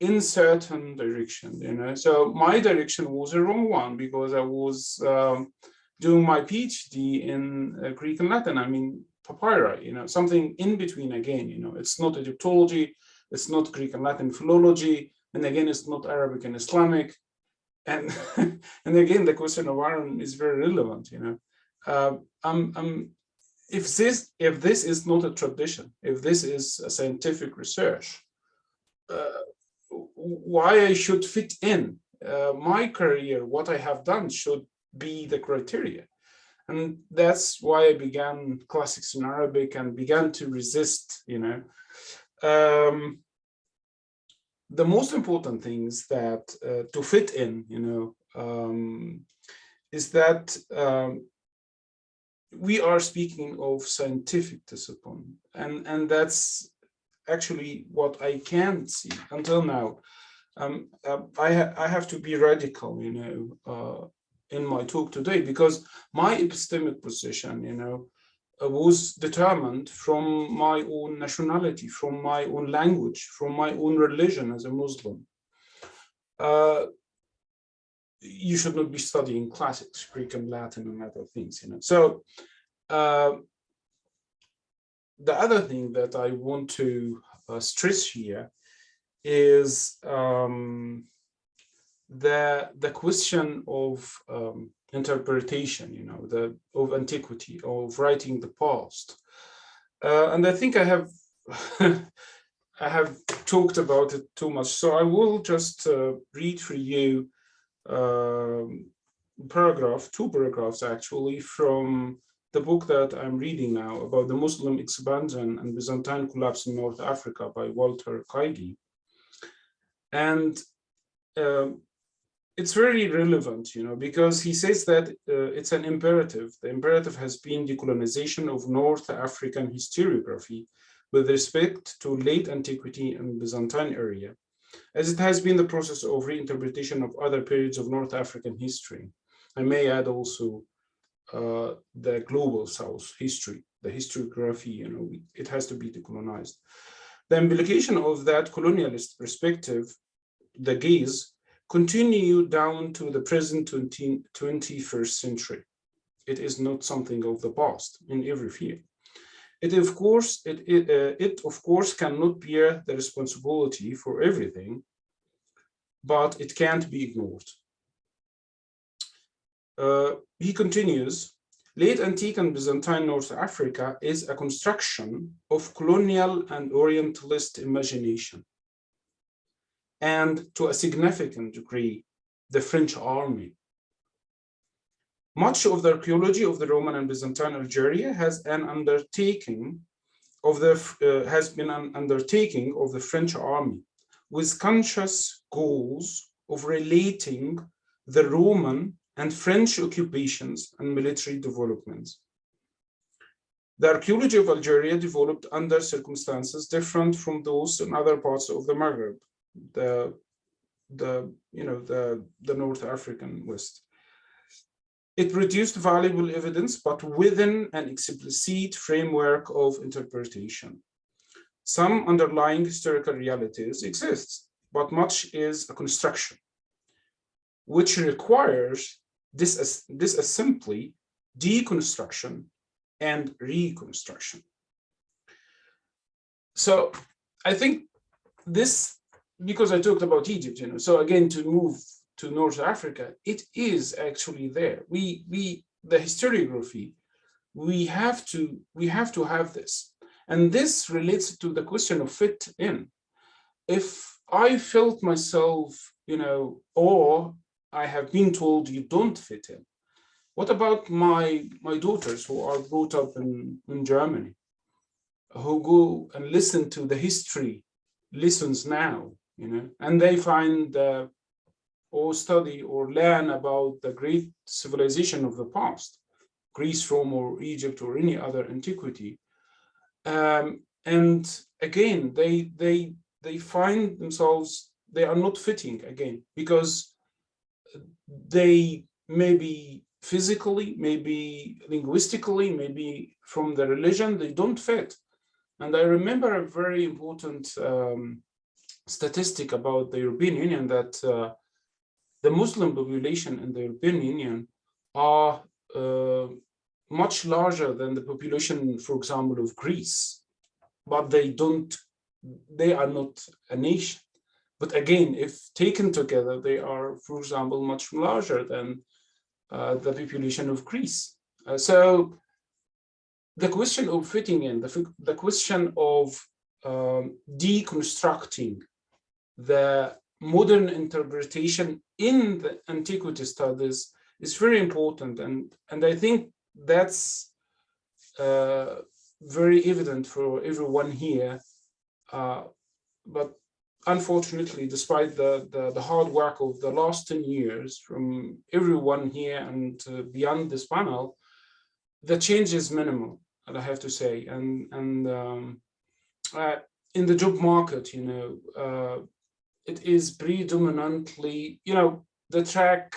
in certain direction, you know. So my direction was a wrong one because I was um, doing my PhD in uh, Greek and Latin. I mean, papyri, you know, something in between again, you know, it's not Egyptology, it's not Greek and Latin philology, and again, it's not Arabic and Islamic, and (laughs) and again the question of Aaron is very relevant you know. Uh, I'm, I'm, if this if this is not a tradition if this is a scientific research uh, why I should fit in uh, my career what I have done should be the criteria. And that's why I began classics in Arabic and began to resist you know. Um, the most important things that uh, to fit in, you know, um, is that um, we are speaking of scientific discipline, and and that's actually what I can see until now. Um, uh, I ha I have to be radical, you know, uh, in my talk today because my epistemic position, you know, was determined from my own nationality, from my own language, from my own religion as a Muslim. Uh, you should not be studying classics, Greek and Latin and other things, you know. So uh, the other thing that I want to uh, stress here is um, the the question of um, interpretation, you know, the of antiquity, of writing the past. Uh, and I think I have (laughs) I have talked about it too much, so I will just uh, read for you um, paragraph, two paragraphs actually, from the book that I'm reading now about the Muslim expansion and Byzantine collapse in North Africa by Walter Kaegi. And um, it's very relevant, you know, because he says that uh, it's an imperative. The imperative has been decolonization of North African historiography with respect to late antiquity and Byzantine area, as it has been the process of reinterpretation of other periods of North African history. I may add also uh, the global South history, the historiography, you know, it has to be decolonized. The implication of that colonialist perspective, the gaze, continue down to the present 20, 21st century. It is not something of the past in every field. It of course, it, it, uh, it of course cannot bear the responsibility for everything, but it can't be ignored. Uh, he continues, late antique and Byzantine North Africa is a construction of colonial and Orientalist imagination and to a significant degree, the French army. Much of the archaeology of the Roman and Byzantine Algeria has an undertaking of the uh, has been an undertaking of the French army with conscious goals of relating the Roman and French occupations and military developments. The archaeology of Algeria developed under circumstances different from those in other parts of the Maghreb, the the you know the the North African West. It produced valuable evidence, but within an explicit framework of interpretation. Some underlying historical realities exist, but much is a construction, which requires this, this simply deconstruction and reconstruction. So I think this because I talked about Egypt, you know, so again, to move to North Africa, it is actually there. We, we, the historiography, we have to, we have to have this. And this relates to the question of fit in. If I felt myself, you know, or I have been told you don't fit in, what about my, my daughters who are brought up in, in Germany, who go and listen to the history lessons now you know, and they find uh, or study or learn about the great civilization of the past, Greece, Rome, or Egypt, or any other antiquity. Um, and again, they they they find themselves they are not fitting again because they maybe physically, maybe linguistically, maybe from the religion, they don't fit. And I remember a very important um, statistic about the European Union that uh, the Muslim population in the European Union are uh, much larger than the population, for example, of Greece, but they don't, they are not a nation. But again, if taken together, they are, for example, much larger than uh, the population of Greece. Uh, so the question of fitting in, the, the question of um, deconstructing the modern interpretation in the antiquity studies is very important. And and i think that's uh, very evident for everyone here. Uh, but unfortunately despite the, the, the hard work of the last 10 years from everyone here and uh, beyond this panel the change is minimal i have to say. And and um, uh, in the job market you know uh, it is predominantly, you know, the track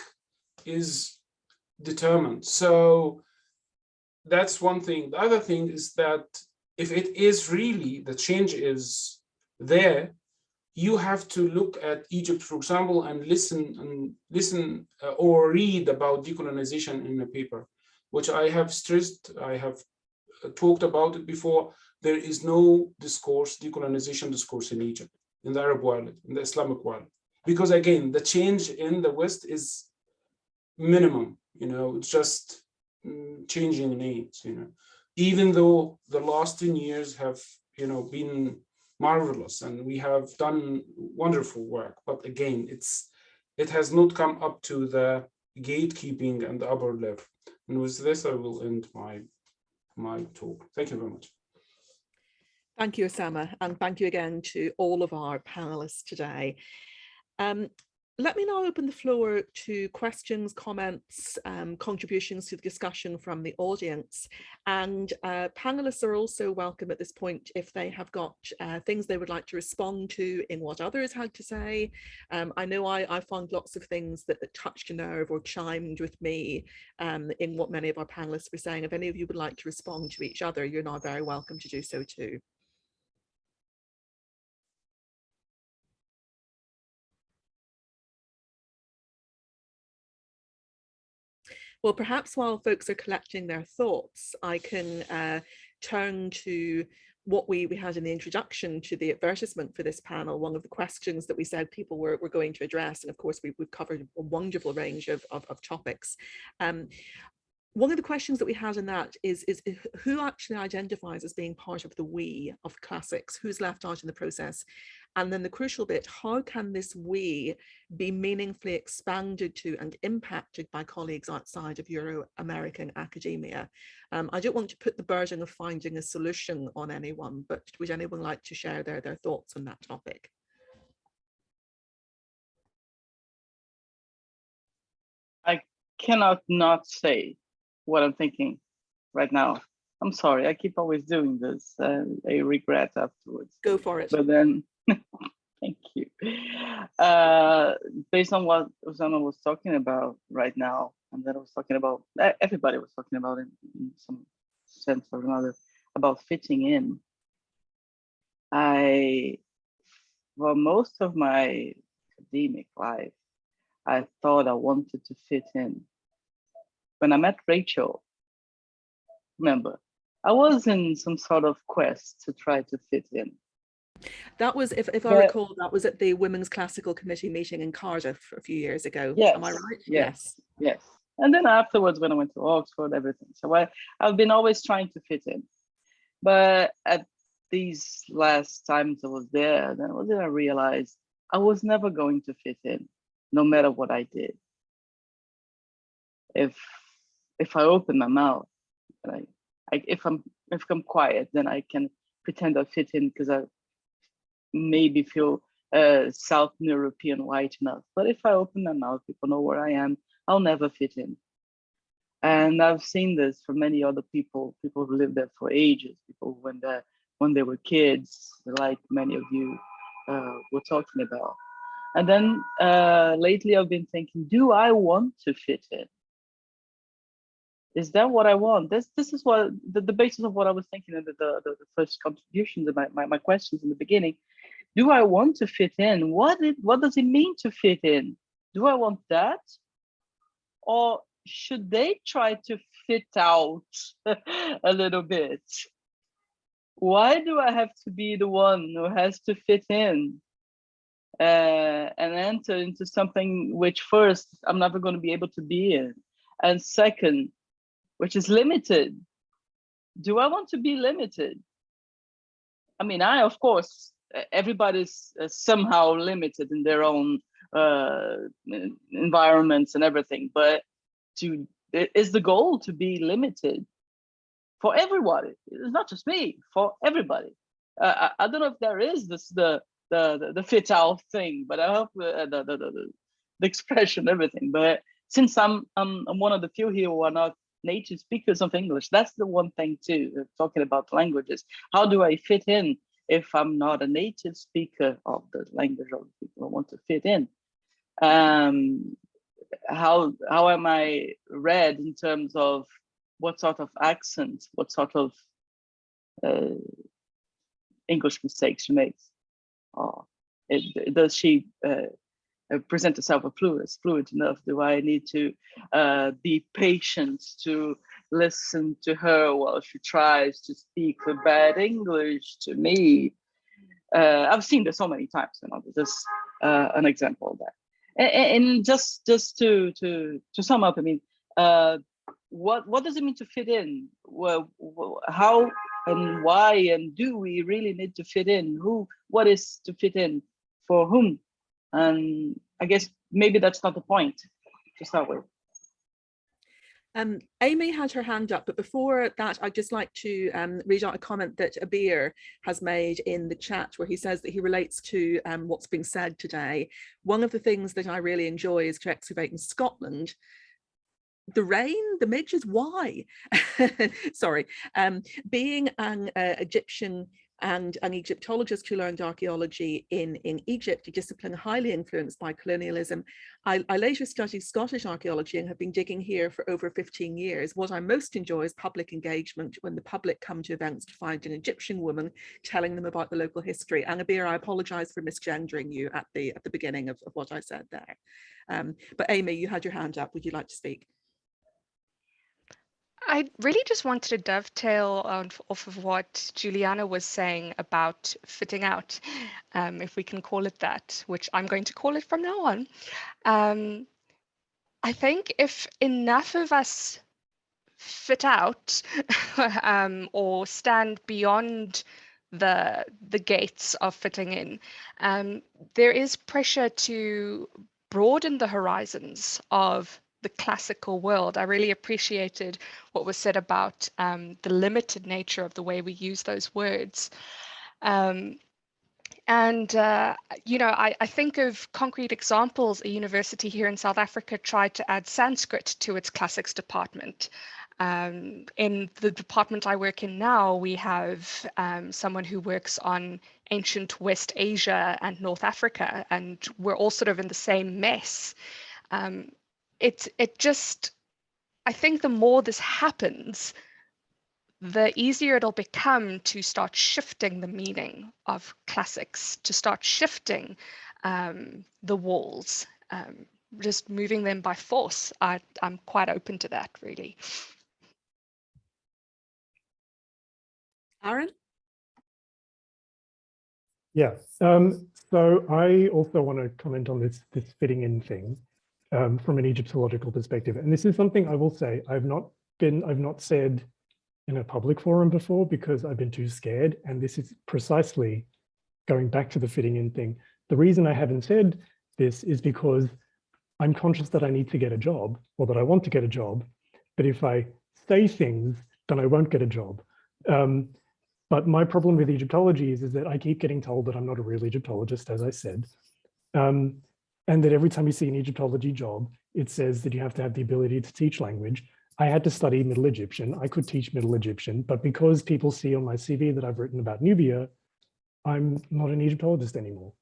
is determined. So that's one thing. The other thing is that if it is really, the change is there, you have to look at Egypt, for example, and listen and listen uh, or read about decolonization in a paper, which I have stressed, I have uh, talked about it before. There is no discourse, decolonization discourse in Egypt. In the Arab world, in the Islamic world. Because again, the change in the West is minimum, you know, it's just mm, changing names, you know, even though the last 10 years have, you know, been marvelous and we have done wonderful work, but again, it's it has not come up to the gatekeeping and the upper level. And with this, I will end my my talk. Thank you very much. Thank you, Usama, and thank you again to all of our panelists today. Um, let me now open the floor to questions, comments, um, contributions to the discussion from the audience. And uh, panelists are also welcome at this point if they have got uh, things they would like to respond to in what others had to say. Um, I know I, I, found lots of things that, that, touched a nerve or chimed with me um, in what many of our panelists were saying. If any of you would like to respond to each other, you're now very welcome to do so too. Well, perhaps while folks are collecting their thoughts, I can uh, turn to what we, we had in the introduction to the advertisement for this panel, one of the questions that we said people were, were going to address. And of course, we, have covered a wonderful range of, of, of topics. Um, one of the questions that we had in that is, is who actually identifies as being part of the we of classics, who's left out in the process? And then the crucial bit, how can this we be meaningfully expanded to and impacted by colleagues outside of Euro-American academia? Um, I don't want to put the burden of finding a solution on anyone, but would anyone like to share their, their thoughts on that topic? I cannot not say what I'm thinking right now. I'm sorry, I keep always doing this. and I regret afterwards. Go for it. But then, (laughs) thank you. Uh, based on what Usama was talking about right now, and then I was talking about, everybody was talking about in, in some sense or another, about fitting in. I, for most of my academic life, I thought I wanted to fit in when I met Rachel, remember, I was in some sort of quest to try to fit in. That was, if, if I recall, that was at the Women's Classical Committee meeting in Cardiff a few years ago. Yes, Am I right? Yes, yes. And then afterwards, when I went to Oxford, everything. So I, I've been always trying to fit in. But at these last times I was there, then I realized I was never going to fit in, no matter what I did. If if I open my mouth, I, I, if I'm if I'm quiet, then I can pretend I fit in because I maybe feel uh, South European white enough. But if I open my mouth, people know where I am. I'll never fit in. And I've seen this for many other people, people who lived there for ages, people when they when they were kids, like many of you uh, were talking about. And then uh, lately I've been thinking, do I want to fit in? Is that what I want? This this is what the, the basis of what I was thinking in the, the, the first contributions and my, my, my questions in the beginning. Do I want to fit in? What it what does it mean to fit in? Do I want that? Or should they try to fit out (laughs) a little bit? Why do I have to be the one who has to fit in uh, and enter into something which first I'm never going to be able to be in? And second, which is limited. Do I want to be limited? I mean, I, of course, everybody's uh, somehow limited in their own uh, environments and everything, but to is the goal to be limited for everybody. It's not just me, for everybody. Uh, I, I, don't know if there is this the the the, fit out thing, but I hope uh, the, the, the, the expression everything. But since I'm, I'm I'm one of the few here who are not native speakers of English. That's the one thing too, uh, talking about languages. How do I fit in if I'm not a native speaker of the language of the people I want to fit in? Um, how, how am I read in terms of what sort of accent, what sort of uh, English mistakes she makes? It, does she uh, present herself as fluid, fluid enough? Do I need to uh, be patient to listen to her while she tries to speak the bad English to me? uh, I've seen this so many times. You know, is uh, an example of that. And, and, just just to to to sum up, I mean, uh, what what does it mean to fit in? Well, how and why and do we really need to fit in? Who? What is to fit in? For whom? And I guess maybe that's not the point to start with. Um, Amy had her hand up, but before that, I'd just like to um, read out a comment that Abir has made in the chat where he says that he relates to um, what's being said today. One of the things that I really enjoy is to excavate in Scotland. The rain, the midges, why? (laughs) Sorry. Um, being an uh, Egyptian and an Egyptologist who learned archaeology in, in Egypt, a discipline highly influenced by colonialism. I, I, later studied Scottish archaeology and have been digging here for over 15 years. What I most enjoy is public engagement when the public come to events to find an Egyptian woman telling them about the local history. Anabir, I apologize for misgendering you at the, at the beginning of, of what I said there. Um, but Amy, you had your hand up. Would you like to speak? I really just wanted to dovetail on, off of what Juliana was saying about fitting out, um, if we can call it that, which I'm going to call it from now on. Um, I think if enough of us fit out (laughs) um, or stand beyond the the gates of fitting in, um, there is pressure to broaden the horizons of the classical world. I really appreciated what was said about um, the limited nature of the way we use those words. Um, and, uh, you know, I, I, think of concrete examples. A university here in South Africa tried to add Sanskrit to its classics department. Um, in the department I work in now, we have um, someone who works on ancient West Asia and North Africa, and we're all sort of in the same mess. Um, it it just I think the more this happens, the easier it'll become to start shifting the meaning of classics, to start shifting um, the walls, um, just moving them by force. I, I'm quite open to that, really. Aaron? Yeah, um, so I also want to comment on this, this fitting in thing um, from an Egyptological perspective. And this is something I will say, I've not been, I've not said in a public forum before because I've been too scared. And this is precisely going back to the fitting in thing. The reason I haven't said this is because I'm conscious that I need to get a job or that I want to get a job. But if I say things, then I won't get a job. Um, but my problem with Egyptology is, is that I keep getting told that I'm not a real Egyptologist, as I said. Um, and that every time you see an Egyptology job, it says that you have to have the ability to teach language. I had to study Middle Egyptian. I could teach Middle Egyptian, but because people see on my CV that I've written about Nubia, I'm not an Egyptologist anymore.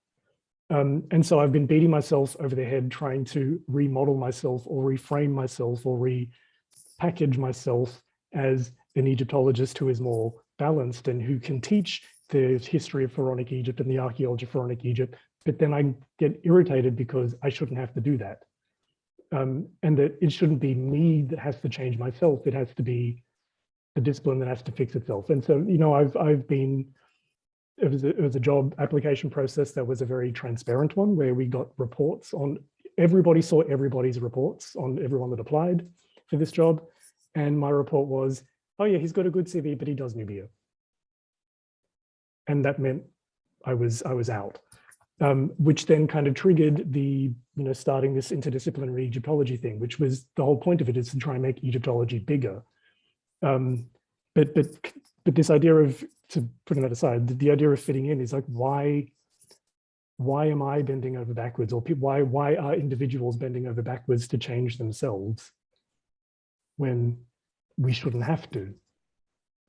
Um, and so I've been beating myself over the head trying to remodel myself or reframe myself or repackage myself as an Egyptologist who is more balanced and who can teach the history of pharaonic Egypt and the archaeology of pharaonic Egypt but then I get irritated because I shouldn't have to do that. Um, and that it shouldn't be me that has to change myself. It has to be the discipline that has to fix itself. And so, you know, I've I've been it was a, it was a job application process that was a very transparent one where we got reports on everybody saw everybody's reports on everyone that applied for this job. And my report was, oh yeah, he's got a good CV, but he does Nubia. And that meant I was I was out um, which then kind of triggered the, you know, starting this interdisciplinary Egyptology thing, which was the whole point of it is to try and make Egyptology bigger. Um, but, but, but this idea of, to putting that aside, the, the idea of fitting in is like, why, why am I bending over backwards or why, why are individuals bending over backwards to change themselves when we shouldn't have to?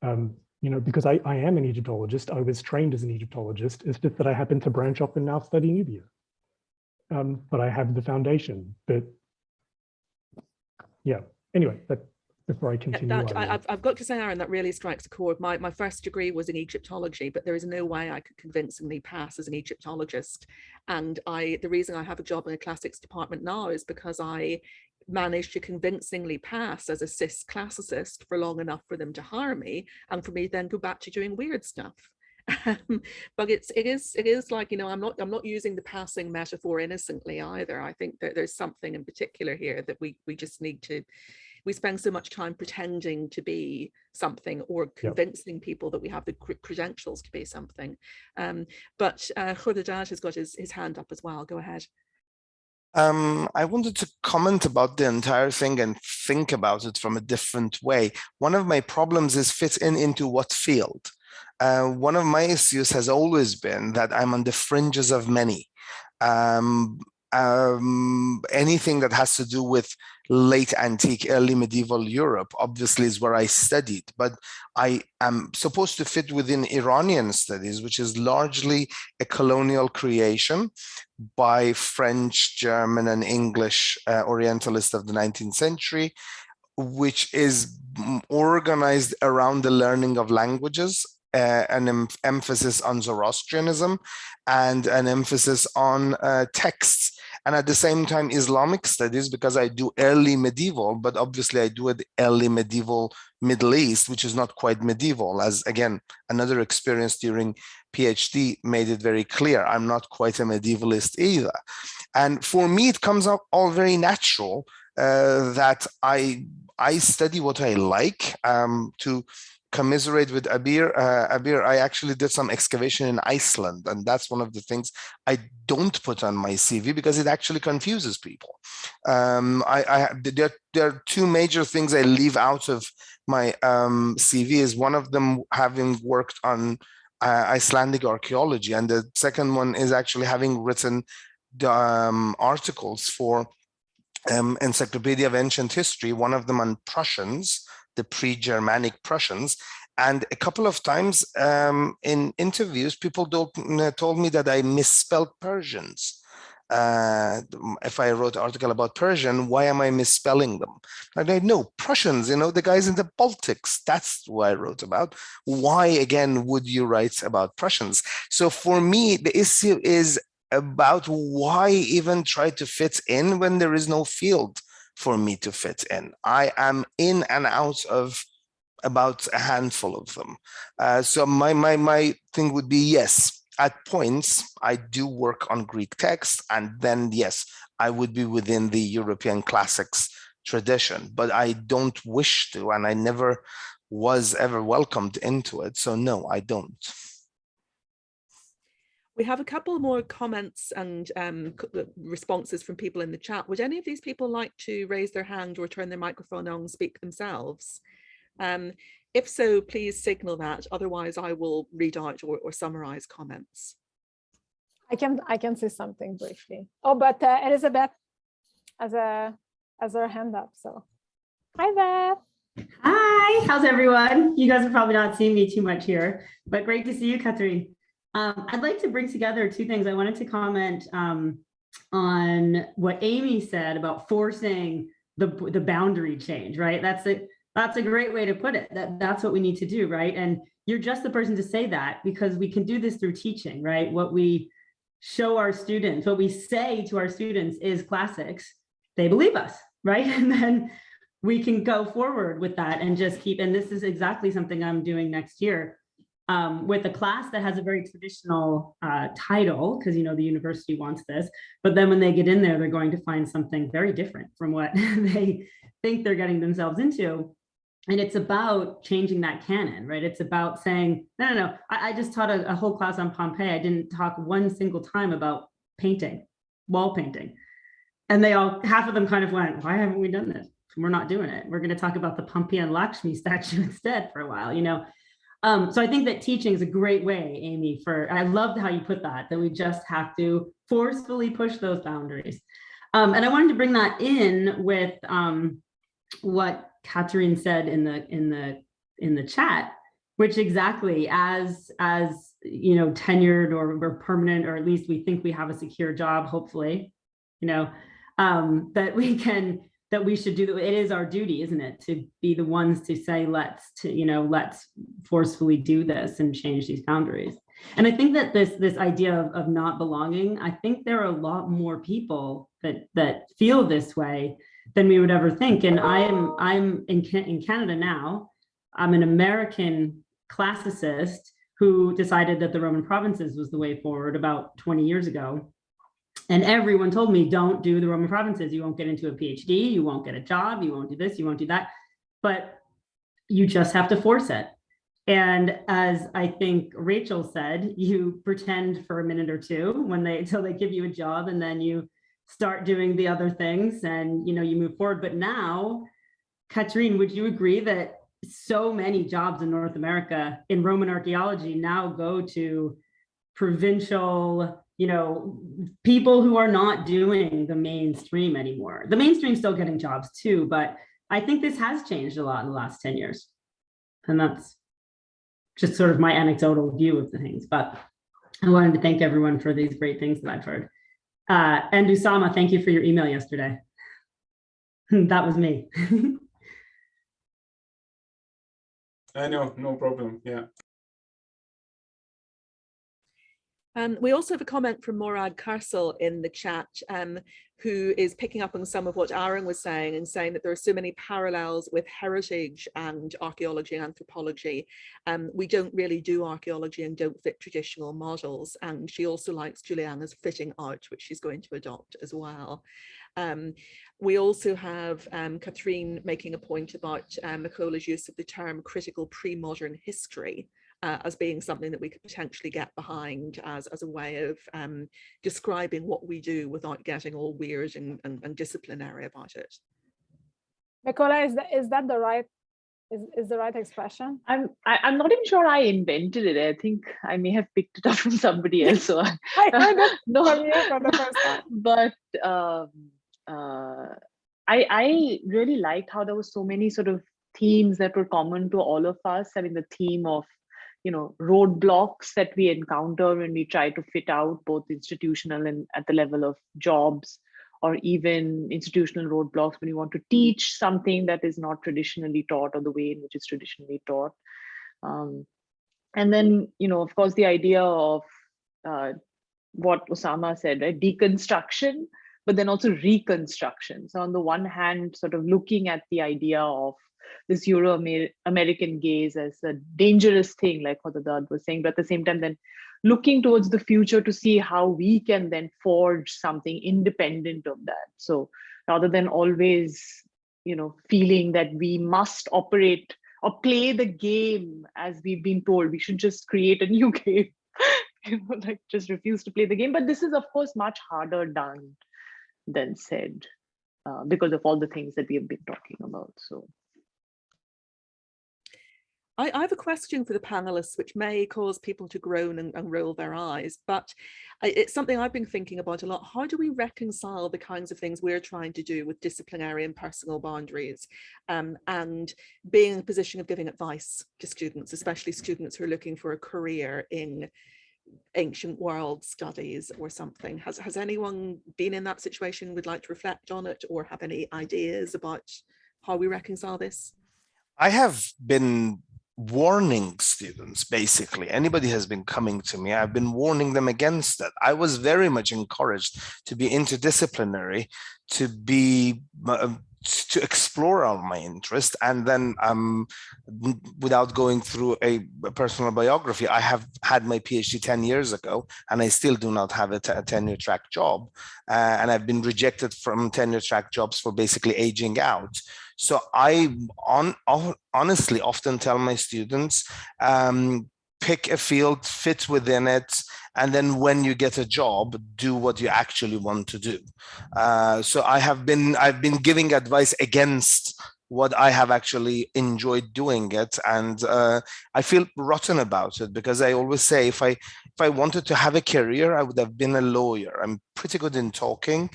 Um, you know, because I, I am an Egyptologist, I was trained as an Egyptologist, it's just that I happen to branch off and now study Nubia. Um, but I have the foundation, but yeah, anyway, that before I continue. That, I, have I've got to say, Aaron, that really strikes a chord. My, my first degree was in Egyptology, but there is no way I could convincingly pass as an Egyptologist. And I, the reason I have a job in a classics department now is because I managed to convincingly pass as a cis classicist for long enough for them to hire me and for me then go back to doing weird stuff. (laughs) Um, but it's it is it is like you know I'm not I'm not using the passing metaphor innocently either. I think that there's something in particular here that we we just need to we spend so much time pretending to be something or convincing yep. people that we have the credentials to be something. Um, but uh, Khodadad has got his, his hand up as well. Go ahead. Um, I wanted to comment about the entire thing and think about it from a different way. One of my problems is fit in into what field? Uh, one of my issues has always been that I'm on the fringes of many. Um, um, anything that has to do with late antique, early medieval Europe, obviously is where I studied, but I am supposed to fit within Iranian studies, which is largely a colonial creation by French, German, and English uh, Orientalists of the 19th century, which is organized around the learning of languages uh, an em emphasis on Zoroastrianism and an emphasis on uh, texts and at the same time Islamic studies because I do early medieval, but obviously I do it early medieval Middle East, which is not quite medieval, as again, another experience during PhD made it very clear. I'm not quite a medievalist either. And for me, it comes up all very natural uh, that I I study what I like um, to commiserate with Abir. Uh, Abir, I actually did some excavation in Iceland, and that's one of the things I don't put on my CV because it actually confuses people. Um, I, I there, there are two major things I leave out of my um, CV. Is one of them having worked on uh, Icelandic archaeology, and the second one is actually having written um, articles for um, Encyclopedia of Ancient History, one of them on Prussians, the pre-Germanic Prussians. And a couple of times um, in interviews, people told, told me that I misspelled Persians. Uh, if I wrote an article about Persian, why am I misspelling them? And I know Prussians, you know, the guys in the Baltics, that's who I wrote about. Why again would you write about Prussians? So for me, the issue is about why even try to fit in when there is no field for me to fit in. I am in and out of about a handful of them. Uh, so my, my, my thing would be, yes, at points, I do work on Greek text, and then yes, I would be within the European classics tradition, but I don't wish to, and I never was ever welcomed into it. So no, I don't. We have a couple more comments and um, uh, responses from people in the chat. Would any of these people like to raise their hand or turn their microphone on and speak themselves? Um, if so, please signal that. Otherwise, I will read out or, or summarize comments. I can I can say something briefly. Oh, but uh, Elizabeth has a has her hand up. So, hi Beth. Hi, how's everyone? You guys are probably not seeing me too much here, but great to see you, Katherine. Um, I'd like to bring together two things. I wanted to comment um, on what Amy said about forcing the, the boundary change, right? That's a, that's a great way to put it. That, that's what we need to do, right? And you're just the person to say that because we can do this through teaching, right? What we show our students, what we say to our students is classics, they believe us, right? (laughs) And then we can go forward with that and just keep, and this is exactly something I'm doing next year um, with a class that has a very traditional uh, title, because you know the university wants this, but then when they get in there, they're going to find something very different from what (laughs) they think they're getting themselves into. And it's about changing that canon, right? It's about saying, no, no, no, I, I just taught a, a whole class on Pompeii. I didn't talk one single time about painting, wall painting. And they all, half of them kind of went, why haven't we done this? We're not doing it. We're going to talk about the Pompeian Lakshmi (laughs) statue instead for a while, you know? Um, so I think that teaching is a great way, Amy, for, I loved how you put that, that we just have to forcefully push those boundaries. Um, and I wanted to bring that in with um, what Katherine said in the, in the, in the chat, which exactly as, as, you know, tenured or, or permanent, or at least we think we have a secure job, hopefully, you know, um, that we can that we should do it is our duty isn't it to be the ones to say let's to you know let's forcefully do this and change these boundaries. And i think that this this idea of, of not belonging i think there are a lot more people that that feel this way than we would ever think. And i am i'm in, in canada now. I'm an american classicist who decided that the Roman provinces was the way forward about 20 years ago. And everyone told me, don't do the Roman provinces. You won't get into a PhD, you won't get a job, you won't do this, you won't do that. But you just have to force it. And as I think Rachel said, you pretend for a minute or two when they (laughs) until they give you a job and then you start doing the other things and you know you move forward. But now, Katherine, would you agree that so many jobs in North America in Roman archaeology now go to provincial, you know, people who are not doing the mainstream anymore. The mainstream's still getting jobs too, but I think this has changed a lot in the last 10 years. And that's just sort of my anecdotal view of the things, but I wanted to thank everyone for these great things that I've heard. Uh, and Usama, thank you for your email yesterday. (laughs) that was me. (laughs) I know, no problem. Yeah. Um, we also have a comment from Morad Karsel in the chat, um, who is picking up on some of what Aaron was saying and saying that there are so many parallels with heritage and archaeology and anthropology. Um, we don't really do archaeology and don't fit traditional models. And she also likes Juliana's fitting out, which she's going to adopt as well. Um, we also have um, Katherine making a point about um, use of the term critical pre-modern history, uh, as being something that we could potentially get behind as, as a way of um, describing what we do without getting all weird and, and, and disciplinary about it. Mekhola, is that, is that the right is, is the right expression? I'm I, am i am not even sure I invented it. I think I may have picked it up (laughs) from somebody else. So I, heard it no, from you for the first time. (laughs) But um, uh, I I really liked how there were so many sort of themes that were common to all of us. I mean, the theme of you know roadblocks that we encounter when we try to fit out both institutional and at the level of jobs or even institutional roadblocks when you want to teach something that is not traditionally taught or the way in which it's traditionally taught. Um, and then you know of course the idea of uh, what Usama said right deconstruction but then also reconstruction. So on the one hand sort of looking at the idea of this Euro-American gaze as a dangerous thing, like what Dad was saying, but at the same time, then looking towards the future to see how we can then forge something independent of that. So rather than always, you know, feeling that we must operate or play the game as we've been told, we should just create a new (laughs) game, you know, like just refuse to play the game. But this is, of course, much harder done than said uh, because of all the things that we have been talking about. So I, I, have a question for the panelists, which may cause people to groan and, and roll their eyes, but it's something I've been thinking about a lot. How do we reconcile the kinds of things we're trying to do with disciplinary and personal boundaries um, and being in a position of giving advice to students, especially students who are looking for a career in ancient world studies or something. Has, has anyone been in that situation would like to reflect on it or have any ideas about how we reconcile this? I have been warning students basically. Anybody has been coming to me i've been warning them against that. I was very much encouraged to be interdisciplinary to be uh, to explore all my interest and then um without going through a, a, personal biography i have had my phd 10 years ago and i still do not have a, tenure track job uh, and i've been rejected from tenure track jobs for basically aging out. So I on, honestly often tell my students, um, pick a field, fit within it, and then when you get a job, do what you actually want to do. Uh, so I have been I've been giving advice against what I have actually enjoyed doing it, and uh, I feel rotten about it because I always say if I if I wanted to have a career, I would have been a lawyer. I'm pretty good in talking,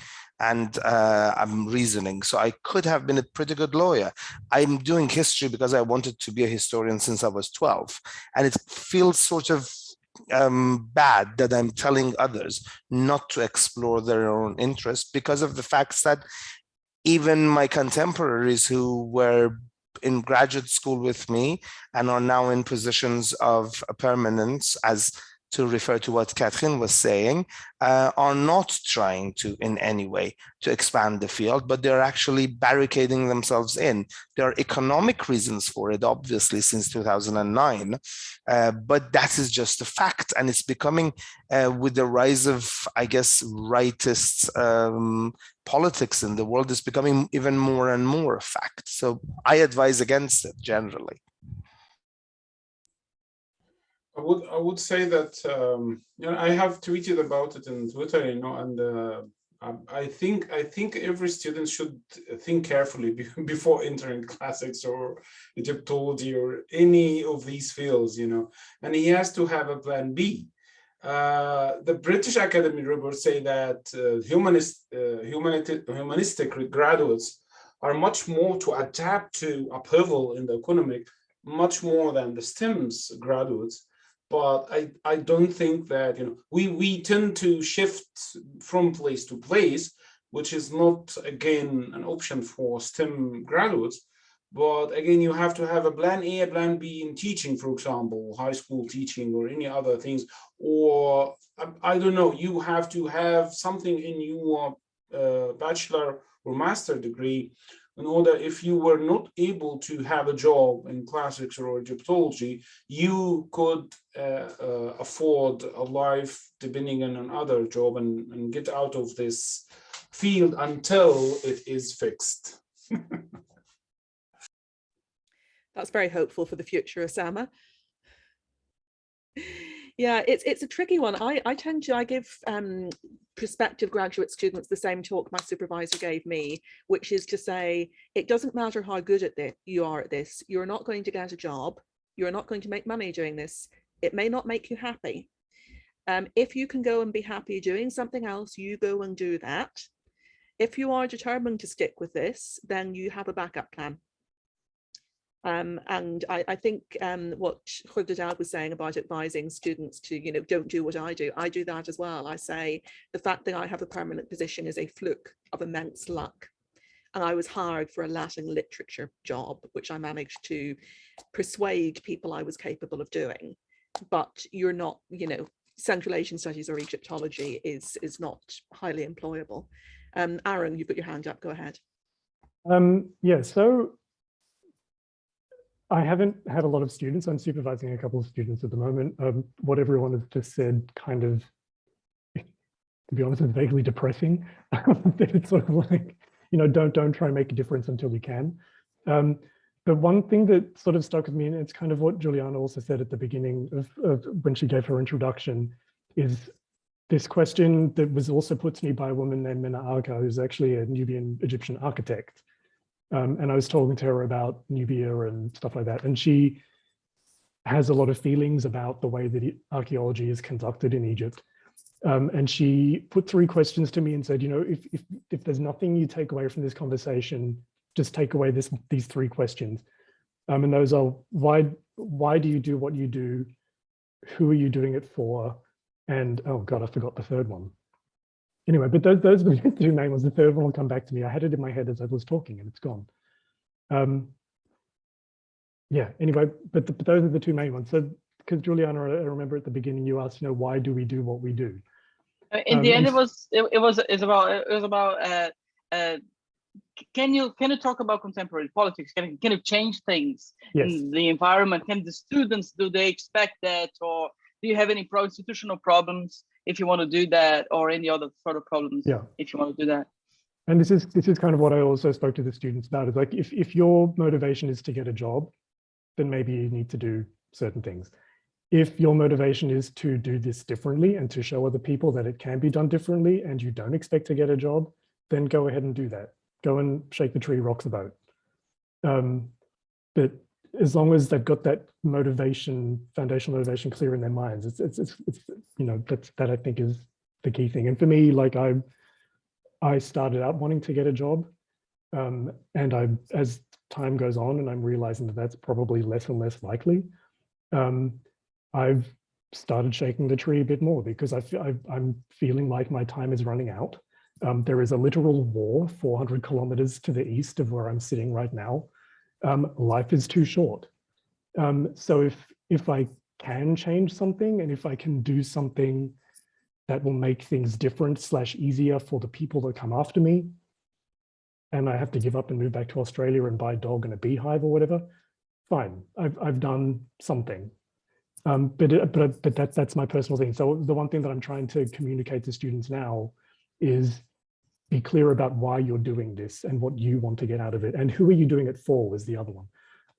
and uh, I'm reasoning. So I could have been a pretty good lawyer. I'm doing history because I wanted to be a historian since I was 12. And it feels sort of um, bad that I'm telling others not to explore their own interests because of the facts that even my contemporaries who were in graduate school with me and are now in positions of permanence as to refer to what Katherine was saying, uh, are not trying to in any way to expand the field, but they're actually barricading themselves in. There are economic reasons for it, obviously, since 2009, uh, but that is just a fact. And it's becoming, uh, with the rise of, I guess, rightist um, politics in the world, is becoming even more and more a fact. So I advise against it generally. I would I would say that um, you know I have tweeted about it in Twitter, you know, and uh, I think I think every student should think carefully (laughs) before entering (laughs) classics or Egyptology or any of these fields, you know, and he has to have a plan B. Uh, the British Academy reports say that uh, humanist, uh, humanistic graduates are much more to adapt to upheaval in the economic, much more than the STEMS graduates but I, I don't think that, you know, we, we tend to shift from place to place, which is not, again, an option for STEM graduates. But again, you have to have a plan A, a plan B in teaching, for example, high school teaching or any other things. Or I, I don't know, you have to have something in your uh, bachelor or master degree in order if you were not able to have a job in classics or Egyptology, you could afford a life depending on another job and, and get out of this field until it is fixed. (laughs) That's very hopeful for the future, Usama yeah it's it's a tricky one i i tend to i give um prospective graduate students the same talk my supervisor gave me which is to say it doesn't matter how good at this you are at this you're not going to get a job you're not going to make money doing this it may not make you happy um, if you can go and be happy doing something else you go and do that if you are determined to stick with this then you have a backup plan um, and I, I think um, what Khodadad was saying about advising students to, you know, don't do what I do. I do that as well. I say the fact that I have a permanent position is a fluke of immense luck. And I was hired for a Latin literature job, which I managed to persuade people I was capable of doing. But you're not, you know, Central Asian Studies or Egyptology is, is not highly employable. Um, Aaron, you've got your hand up, go ahead. Um, yeah, so I haven't had a lot of students. I'm supervising a couple of students at the moment. Um, what everyone has just said kind of, (laughs) to be honest, is vaguely depressing. (laughs) it's sort of like, you know, don't don't try and make a difference until you can. Um, but one thing that sort of stuck with me, and it's kind of what Juliana also said at the beginning of, of when she gave her introduction, is this question that was also put to me by a woman named Mena Aga, who's actually a Nubian Egyptian architect. Um, and I was talking to her about Nubia and stuff like that. And she has a lot of feelings about the way that archaeology is conducted in Egypt. Um, and she put three questions to me and said, you know, if, if, if there's nothing you take away from this conversation, just take away this, these three questions. Um, and those are, why, why do you do what you do? Who are you doing it for? And, oh God, I forgot the third one anyway, but those, those are the (laughs) two main ones. The third one will come back to me. I had it in my head as I was talking and it's gone. Um, yeah, anyway, but, the, but those are the two main ones. So, because Juliana, I remember at the beginning you asked, you know, why do we do what we do? Uh, in um, the end, it was it, it was it's about it was about uh, uh, can you can you talk about contemporary politics? Can can you change things yes. in the environment? Can the students do they expect that, or do you have any pro institutional problems? if you want to do that or any other sort of problems yeah if you want to do that and this is this is kind of what i also spoke to the students about is like if, if your motivation is to get a job then maybe you need to do certain things if your motivation is to do this differently and to show other people that it can be done differently and you don't expect to get a job then go ahead and do that go and shake the tree rock the boat um, but as long as they've got that motivation, foundational motivation clear in their minds, it's, it's, it's, it's, you know, that's, that I think is the key thing. And for me, like I, I started out wanting to get a job um, and I, as time goes on and I'm realizing that that's probably less and less likely, um, I've started shaking the tree a bit more because I, I, am feeling like my time is running out. Um, there is a literal war 400 kilometers to the east of where I'm sitting right now um, life is too short. Um, so if, if I can change something and if I can do something that will make things different slash easier for the people that come after me, and I have to give up and move back to Australia and buy a dog and a beehive or whatever, fine, I've, I've done something. Um, but but but that that's my personal thing. So the one thing that I'm trying to communicate to students now is be clear about why you're doing this and what you want to get out of it and who are you doing it for was the other one.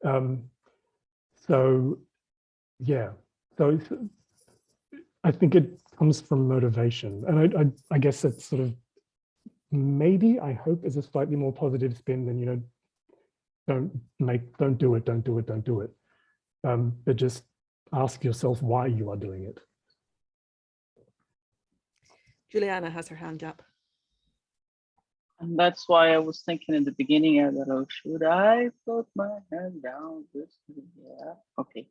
Um, so yeah, so I think it comes from motivation and I, I, I guess that's sort of maybe I hope is a slightly more positive spin than you know don't make don't do it don't do it don't do it um, but just ask yourself why you are doing it. Juliana has her hand up. And that's why I was thinking in the beginning, I thought, oh, should I put my hand down? This, yeah, okay.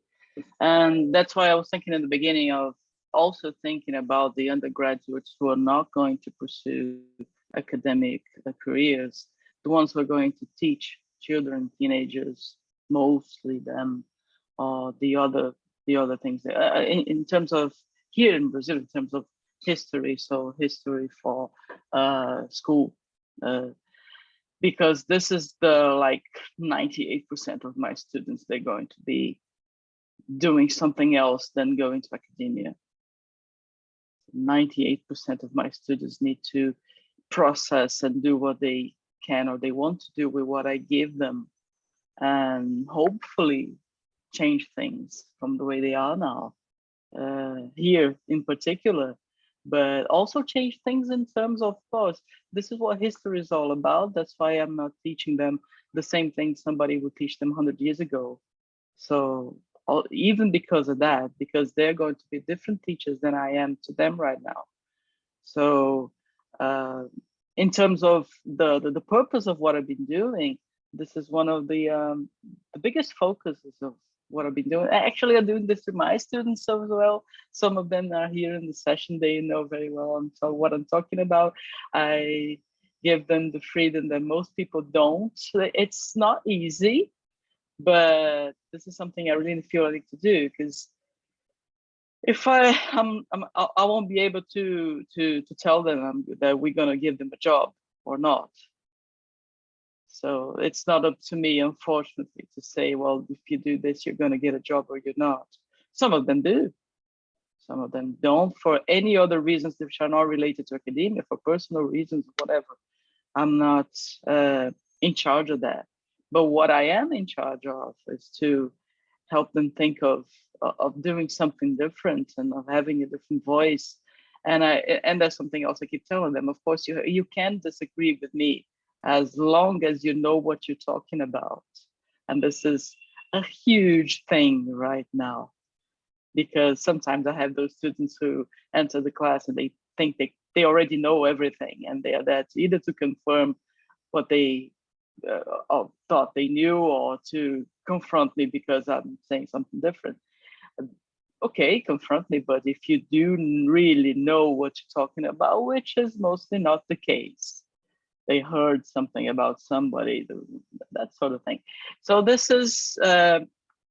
And that's why I was thinking in the beginning of also thinking about the undergraduates who are not going to pursue academic uh, careers, the ones who are going to teach children, teenagers, mostly them, or the other the other things uh, in, in terms of here in Brazil, in terms of history, so history for uh, school, uh, because this is the like 98% of my students, they're going to be doing something else than going to academia. 98% of my students need to process and do what they can or they want to do with what I give them. And hopefully change things from the way they are now, uh, here in particular, but also change things in terms of, course, this is what history is all about. That's why I'm not teaching them the same thing somebody would teach them 100 years ago. So even because of that, because they're going to be different teachers than I am to them right now. So uh, in terms of the, the, the purpose of what I've been doing, this is one of the um, the biggest focuses of what I've been doing. Actually, I'm doing this to my students as well. Some of them are here in the session. They know very well so what I'm talking about. I give them the freedom that most people don't. It's not easy, but this is something I really feel I need to do because if I I'm, I'm I won't be able to to to tell them that we're gonna give them a job or not so it's not up to me, unfortunately, to say, well, if you do this, you're going to get a job or you're not. Some of them do. Some of them don't for any other reasons which are not related to academia, for personal reasons, whatever. I'm not uh, in charge of that. But what I am in charge of is to help them think of of doing something different and of having a different voice. And I and that's something else I keep telling them. Of course, you you can disagree with me as long as you know what you're talking about. And this is a huge thing right now, because sometimes I have those students who enter the class and they think they, they already know everything and they are there to either to confirm what they uh, thought they knew or to confront me because I'm saying something different. Okay, confront me, but if you do really know what you're talking about, which is mostly not the case, they heard something about somebody, that sort of thing. So this is, uh,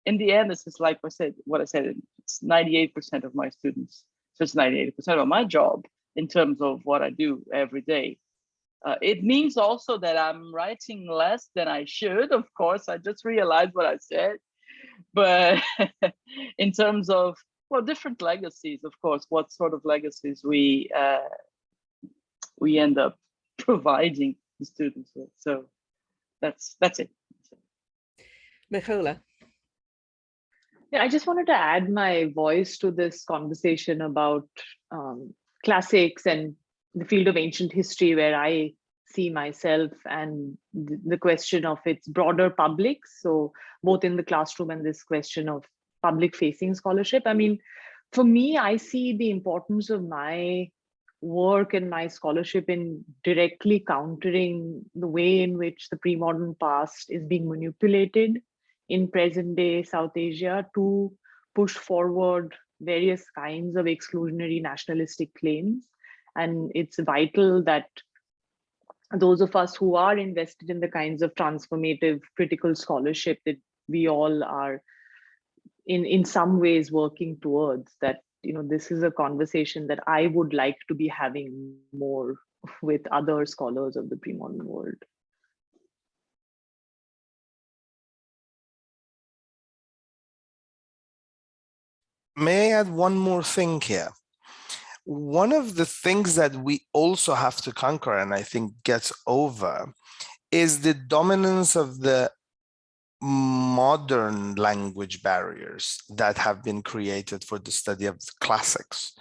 in the end, this is like I said, what I said, it's 98% of my students. So it's 98% of my job in terms of what I do every day. Uh, it means also that I'm writing less than I should. Of course, I just realized what I said. But (laughs) in terms of, well, different legacies, of course, what sort of legacies we uh, we end up (laughs) providing the students with. So that's that's it. Mekhola. Yeah, I just wanted to add my voice to this conversation about um, classics and the field of ancient history where I see myself and the question of its broader public. So both in the classroom and this question of public facing scholarship. I mean, for me, I see the importance of my work and my scholarship in directly countering the way in which the pre-modern past is being manipulated in present day South Asia to push forward various kinds of exclusionary nationalistic claims. And it's vital that those of us who are invested in the kinds of transformative critical scholarship that we all are in in some ways working towards that you know this is a conversation that i would like to be having more with other scholars of the pre-modern world may I add one more thing here? One of the things that we also have to conquer, and I think gets over, is the dominance of the modern language barriers that have been created for the study of the classics.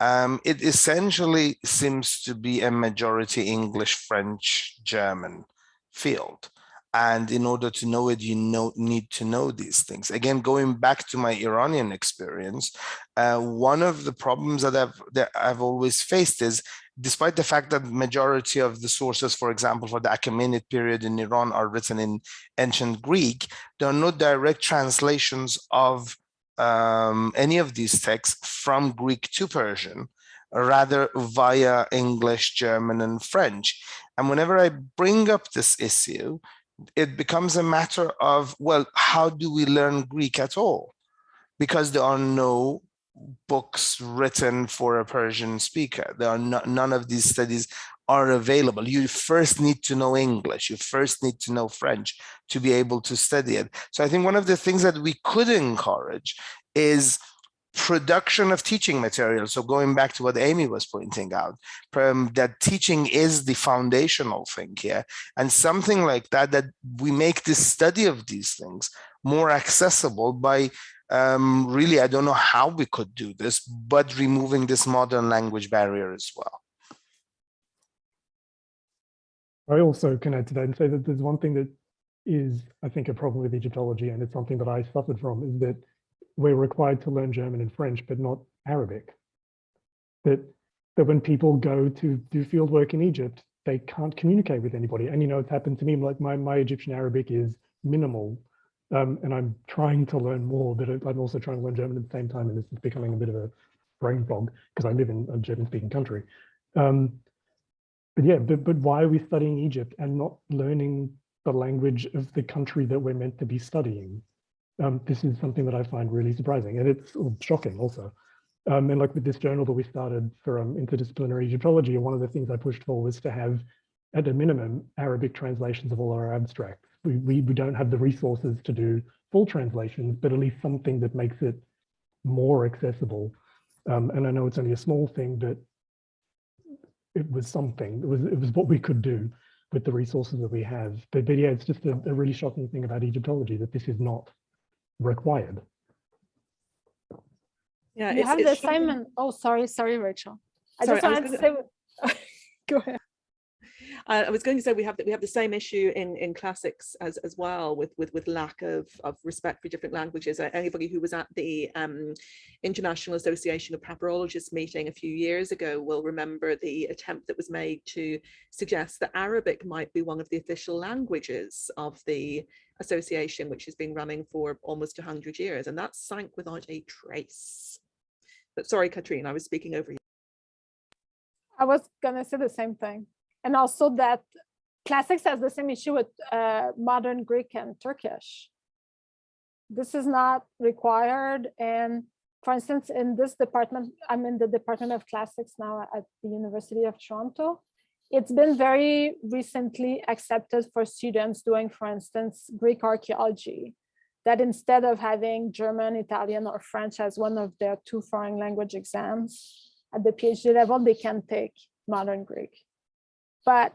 Um, it essentially seems to be a majority English, French, German field. And in order to know it, you know, need to know these things. Again, going back to my Iranian experience, uh, one of the problems that I've, that I've always faced is, despite the fact that majority of the sources, for example, for the Achaemenid period in Iran are written in ancient Greek, there are no direct translations of um, any of these texts from Greek to Persian, rather via English, German, and French. And whenever I bring up this issue, it becomes a matter of, well, how do we learn Greek at all? Because there are no books written for a Persian speaker. There are no, none of these studies are available. You first need to know English. You first need to know French to be able to study it. So I think one of the things that we could encourage is production of teaching material. So going back to what Amy was pointing out, um, that teaching is the foundational thing here. And something like that, that we make the study of these things more accessible by um, really, I don't know how we could do this, but removing this modern language barrier as well. I also can add to that and say that there's one thing that is, I think, a problem with Egyptology, and it's something that I suffered from, is that we're required to learn German and French, but not Arabic. That, that when people go to do field work in Egypt, they can't communicate with anybody. And, you know, it's happened to me, like my, my Egyptian Arabic is minimal. Um, and I'm trying to learn more, but I'm also trying to learn German at the same time. And this is becoming a bit of a brain fog because I live in a German speaking country. Um, but yeah, but, but why are we studying Egypt and not learning the language of the country that we're meant to be studying? Um, this is something that I find really surprising and it's shocking also. Um, and like with this journal that we started for um, interdisciplinary Egyptology, one of the things I pushed for was to have, at a minimum, Arabic translations of all our abstracts. We, we, we don't have the resources to do full translations, but at least something that makes it more accessible. Um, and I know it's only a small thing, but it was something. It was it was what we could do with the resources that we have. But, but yeah, it's just a, a really shocking thing about Egyptology that this is not required. Yeah, you have the assignment. Oh, sorry, sorry, Rachel. I sorry, just wanted to say. (laughs) Go ahead. Uh, I was going to say we have that we have the same issue in in classics as as well with with with lack of of respect for different languages. Anybody who was at the um, International Association of Papyrologists meeting a few years ago will remember the attempt that was made to suggest that Arabic might be one of the official languages of the association, which has been running for almost 100 years, and that sank without a trace. But sorry, Katherine, I was speaking over you. I was gonna say the same thing and also that classics has the same issue with uh, modern Greek and Turkish. This is not required. And for instance, in this department, I'm in the Department of Classics now at the University of Toronto. It's been very recently accepted for students doing, for instance, Greek archaeology, that instead of having German, Italian, or French as one of their two foreign language exams at the PhD level, they can take modern Greek but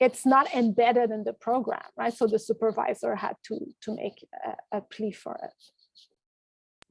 it's not embedded in the program, right? So the supervisor had to, to make a, a plea for it.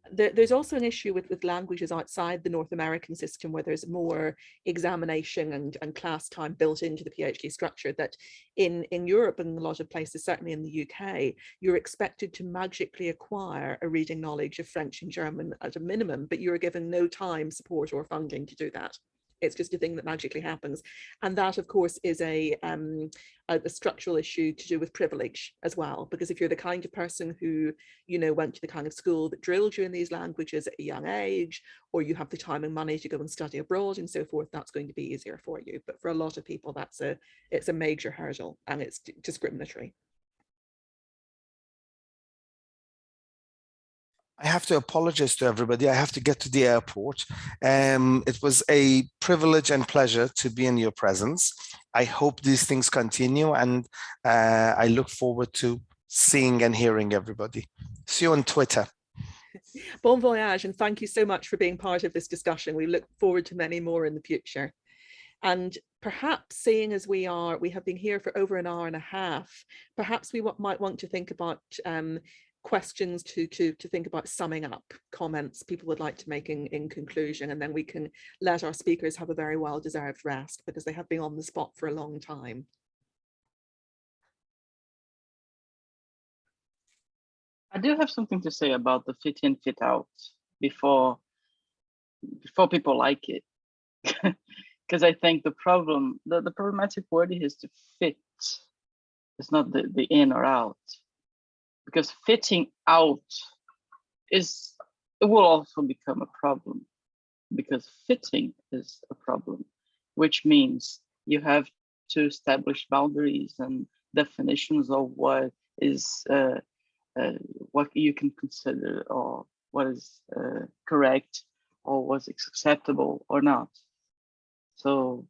There, there's also an issue with, with languages outside the North American system where there's more examination and, and class time built into the PhD structure that in, in Europe and a lot of places, certainly in the UK, you're expected to magically acquire a reading knowledge of French and German at a minimum, but you're given no time, support or funding to do that it's just a thing that magically happens. And that of course is a, um, a, a structural issue to do with privilege as well because if you're the kind of person who you know went to the kind of school that drilled you in these languages at a young age or you have the time and money to go and study abroad and so forth that's going to be easier for you. But for a lot of people that's a it's a major hurdle and it's discriminatory I have to apologize to everybody. I have to get to the airport. Um, it was a privilege and pleasure to be in your presence. I hope these things continue and uh, I look forward to seeing and hearing everybody. See you on Twitter. (laughs) Bon voyage and thank you so much for being part of this discussion. We look forward to many more in the future. And perhaps seeing as we are, we have been here for over an hour and a half, perhaps we might want to think about um, questions to, to, to think about summing up comments people would like to make in, in conclusion, and then we can let our speakers have a very well-deserved rest because they have been on the spot for a long time. I do have something to say about the fit in, fit out before before people like it. (laughs) Because I think the problem, the, the problematic word is to fit. It's not the, the in or out because fitting out is it will also become a problem because fitting is a problem which means you have to establish boundaries and definitions of what is uh, uh, what you can consider or what is uh, correct or what's acceptable or not. So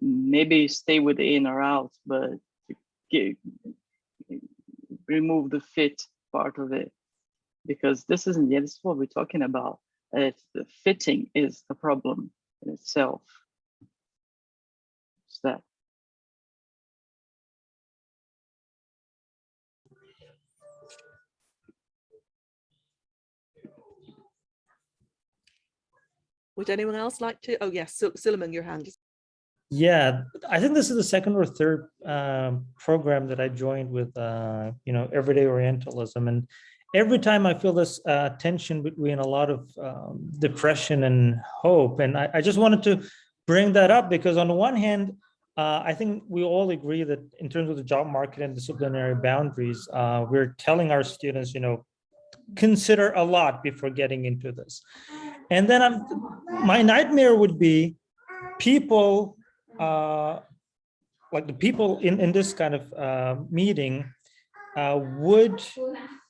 maybe stay with in or out but remove the fit part of it. Because this isn't yet this is what we're talking about. It's the fitting is the problem in itself. It's that? Would anyone else like to? Oh yes, so, Suleiman, your hand is yeah, I think this is the second or third um, program that I joined with, uh, you know, Everyday Orientalism. And every time I feel this uh, tension between a lot of um, depression and hope. And I, I, just wanted to bring that up because on the one hand, uh, I think we all agree that in terms of the job market and disciplinary boundaries, uh, we're telling our students, you know, consider a lot before getting into this. And then I'm, my nightmare would be people uh, like the people in, in this kind of uh, meeting uh, would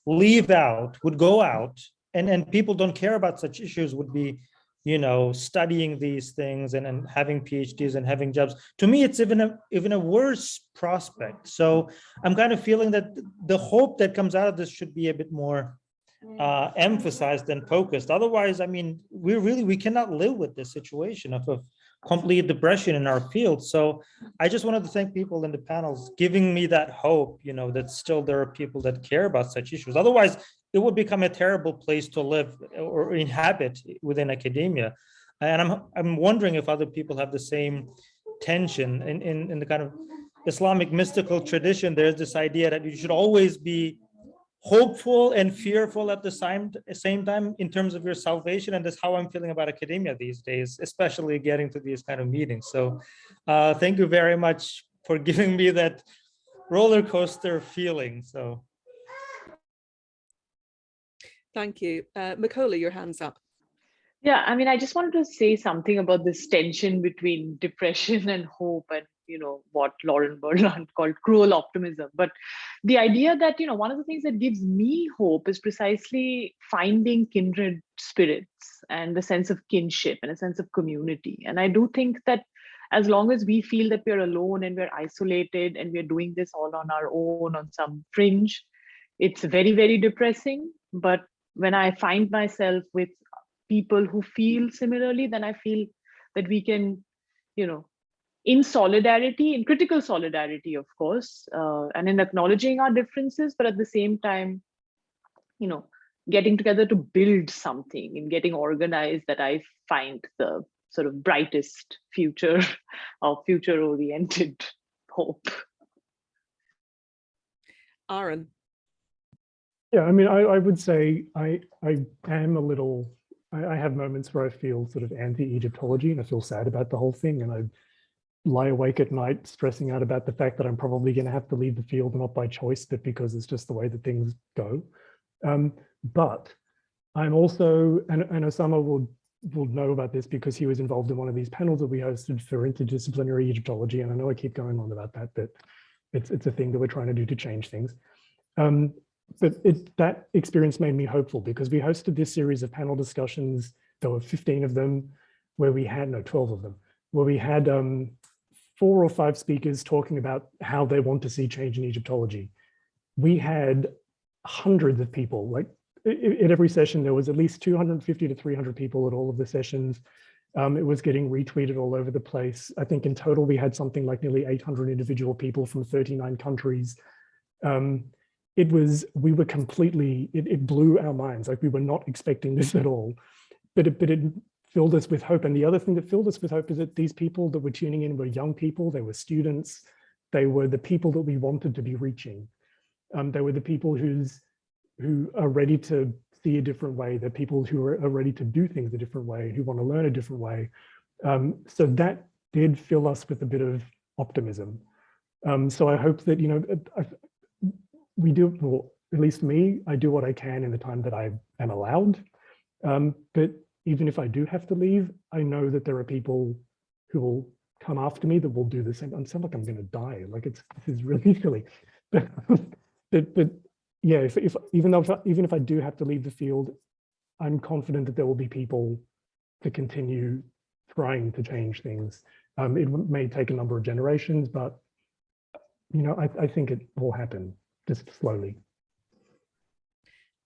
leave out, would go out, and, and people don't care about such issues would be, you know, studying these things and, and having PhDs and having jobs. To me, it's even a, even a worse prospect. So I'm kind of feeling that the hope that comes out of this should be a bit more uh, emphasized and focused. Otherwise, I mean, we really, we cannot live with this situation of, of complete depression in our field. So I just wanted to thank people in the panels giving me that hope, you know, that still there are people that care about such issues. Otherwise, it would become a terrible place to live or inhabit within academia. And I'm, I'm wondering if other people have the same tension in, in, in the kind of Islamic mystical tradition. There's this idea that you should always be hopeful and fearful at the same same time in terms of your salvation and that's how i'm feeling about academia these days especially getting to these kind of meetings. So uh, thank you very much for (laughs) giving me that roller coaster feeling so. Thank you. Uh Mekhola, your hands up. Yeah i mean i just wanted to say something about this tension between depression (laughs) and hope and you know what Lauren Berlant (laughs) called cruel optimism. But the idea that you know one of the things that gives me hope is precisely finding kindred spirits and the sense of kinship and a sense of community. And I do think that as long as we feel that we're alone and we're isolated and we're doing this all on our own on some fringe, it's very very depressing. But when I find myself with people who feel similarly, then I feel that we can, you know, in solidarity, in critical solidarity, of course, uh, and in acknowledging our differences, but at the same time, you know, getting together to build something and getting organized that I find the sort of brightest future (laughs) of future oriented (laughs) hope. Aaron. Yeah, I mean, I, I would say I, I am a little, I, I have moments where I feel sort of anti-Egyptology and I feel sad about the whole thing. And I lie awake at night stressing out about the fact that I'm probably going to have to leave the field, not by choice, but because it's just the way that things go. Um, but I'm also, and, and Usama will, will know about this because he was involved in one of these panels that we hosted for interdisciplinary Egyptology. And I know I keep going on about that, but it's, it's a thing that we're trying to do to change things. Um, but it, that experience made me hopeful because we hosted this series of panel discussions. There were 15 of them where we had, no, 12 of them, where we had um, four or five speakers talking about how they want to see change in Egyptology. We had hundreds of people, like at every session, there was at least 250 to 300 people at all of the sessions. Um, it was getting retweeted all over the place. I think in total, we had something like nearly 800 individual people from 39 countries. Um, it was, we were completely, it, it, blew our minds. Like we were not expecting this at all, but it, but it filled us with hope. And the other thing that filled us with hope is that these people that were tuning in were young people, they were students, they were the people that we wanted to be reaching. Um, they were the people who's, who are ready to see a different way. They're people who are, are ready to do things a different way, who want to learn a different way. Um, so that did fill us with a bit of optimism. Um, so I hope that, you know, I, we do, well, at least me, I do what I can in the time that I am allowed. Um, but even if I do have to leave, I know that there are people who will come after me that will do the same. I sound like I'm going to die. Like it's this is really (laughs) silly. But, but, but yeah, if, if even though if I, even if I do have to leave the field, I'm confident that there will be people to continue trying to change things. Um, it may take a number of generations, but you know, I, I think it will happen just slowly.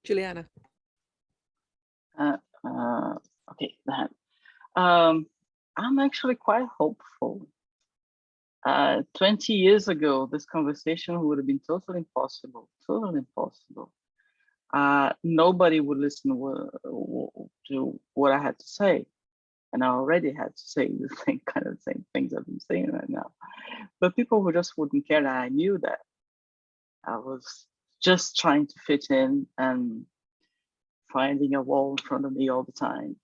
Juliana. Uh, uh, okay, um, I'm actually quite hopeful. Uh, 20 years ago, this conversation would have been totally impossible, totally impossible. Uh, nobody would listen to what I had to say. And I already had to say (laughs) the same kind of same things I've been saying right now. But people who just wouldn't care, and I knew that. I was just trying to fit in and finding a wall in front of me all the time.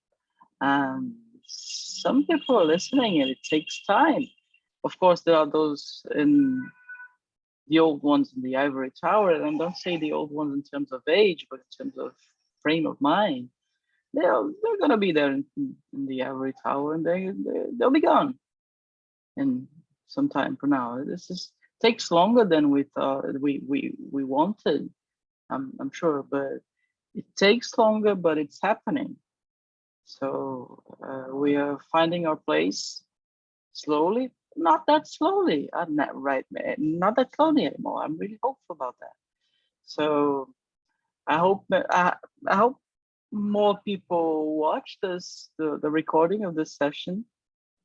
And some people are listening and it takes time. Of course, there are those in the old ones in the ivory tower, and don't say the old ones in terms of age, but in terms of frame of mind. They're, they're gonna be there in, in the ivory tower and they, they, they'll be gone in some time from now. This is takes longer than we thought we we we wanted. I'm I'm sure, but it takes longer, but it's happening. So uh, we are finding our place slowly, not that slowly. I'm not right, not that slowly anymore. I'm really hopeful about that. So I hope I, I hope more people watch this the, the recording of this session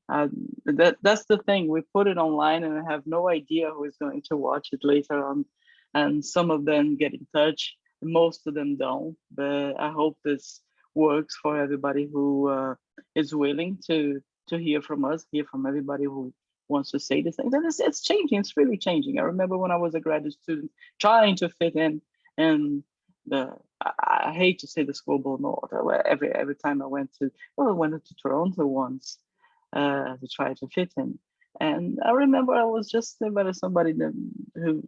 uh, that that's the thing. We put it online, and I have no idea who is going to watch it later on. And some of them get in touch, most of them don't. But I hope this works for everybody who uh, is willing to to hear from us, hear from everybody who wants to say the things. And it's, it's changing. It's really changing. I remember when I was a graduate student trying to fit in, and the I, I hate to say the global north. Every every time I went to well, I went to Toronto once uh, to try to fit in. And I remember I was just about somebody who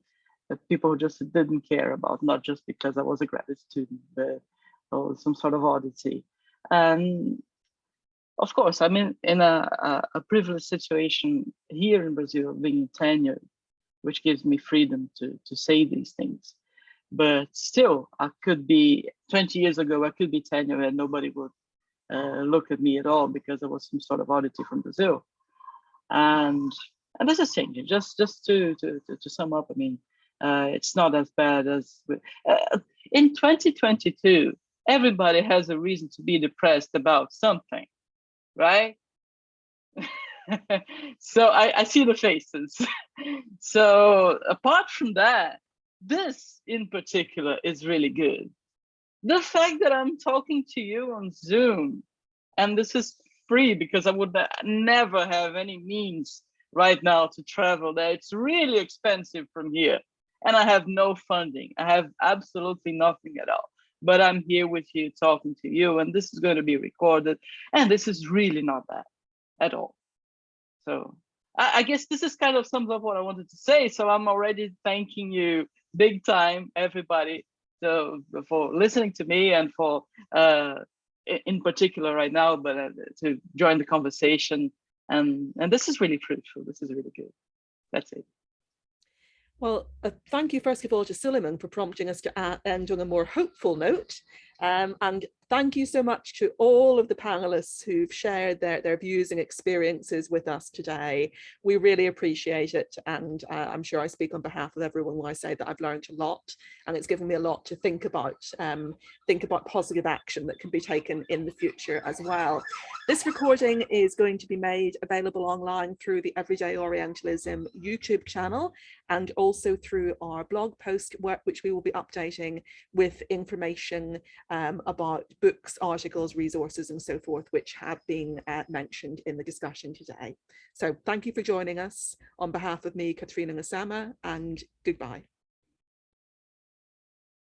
that people just didn't care about, not just because I was a graduate student, but or some sort of oddity. And of course, I mean, in, a, a, a privileged situation here in Brazil, being tenured, which gives me freedom to, to say these things. But still, I could be 20 years ago, I could be tenured and nobody would uh, look at me at all because I was some sort of oddity from Brazil. And and this is changing. Just just to to to, to sum up, I mean, uh, it's not as bad as uh, in 2022. Everybody has a reason to be depressed about something, right? (laughs) so I, I see the faces. (laughs) so apart from that, this in particular is really good the fact that I'm talking to you on Zoom, and this is free because I would never have any means right now to travel there. It's really expensive from here. And I have no funding. I have absolutely nothing at all. But I'm here with you talking to you, and this is going to be recorded. And this is really not bad at all. So I, I guess this is kind of sums up what I wanted to say. So I'm already thanking you big time, everybody, so for listening to me and for uh, in particular right now, but uh, to join the conversation. And, and this is really fruitful. This is really good. That's it. Well, uh, thank you first of all to Suleiman for prompting us to uh, end on a more hopeful note. Um, and thank you so much to all of the panelists who've shared their, their views and experiences with us today. We really appreciate it. And uh, I'm sure I speak on behalf of everyone when I say that I've learned a lot and it's given me a lot to think about, um, think about positive action that can be taken in the future as well. This recording is going to be made available online through the Everyday Orientalism YouTube channel and also through our blog post, which we will be updating with information um, about books, articles, resources, and so forth, which have been uh, mentioned in the discussion today. So thank you for joining us on behalf of me, Katrina Ngasama, and goodbye.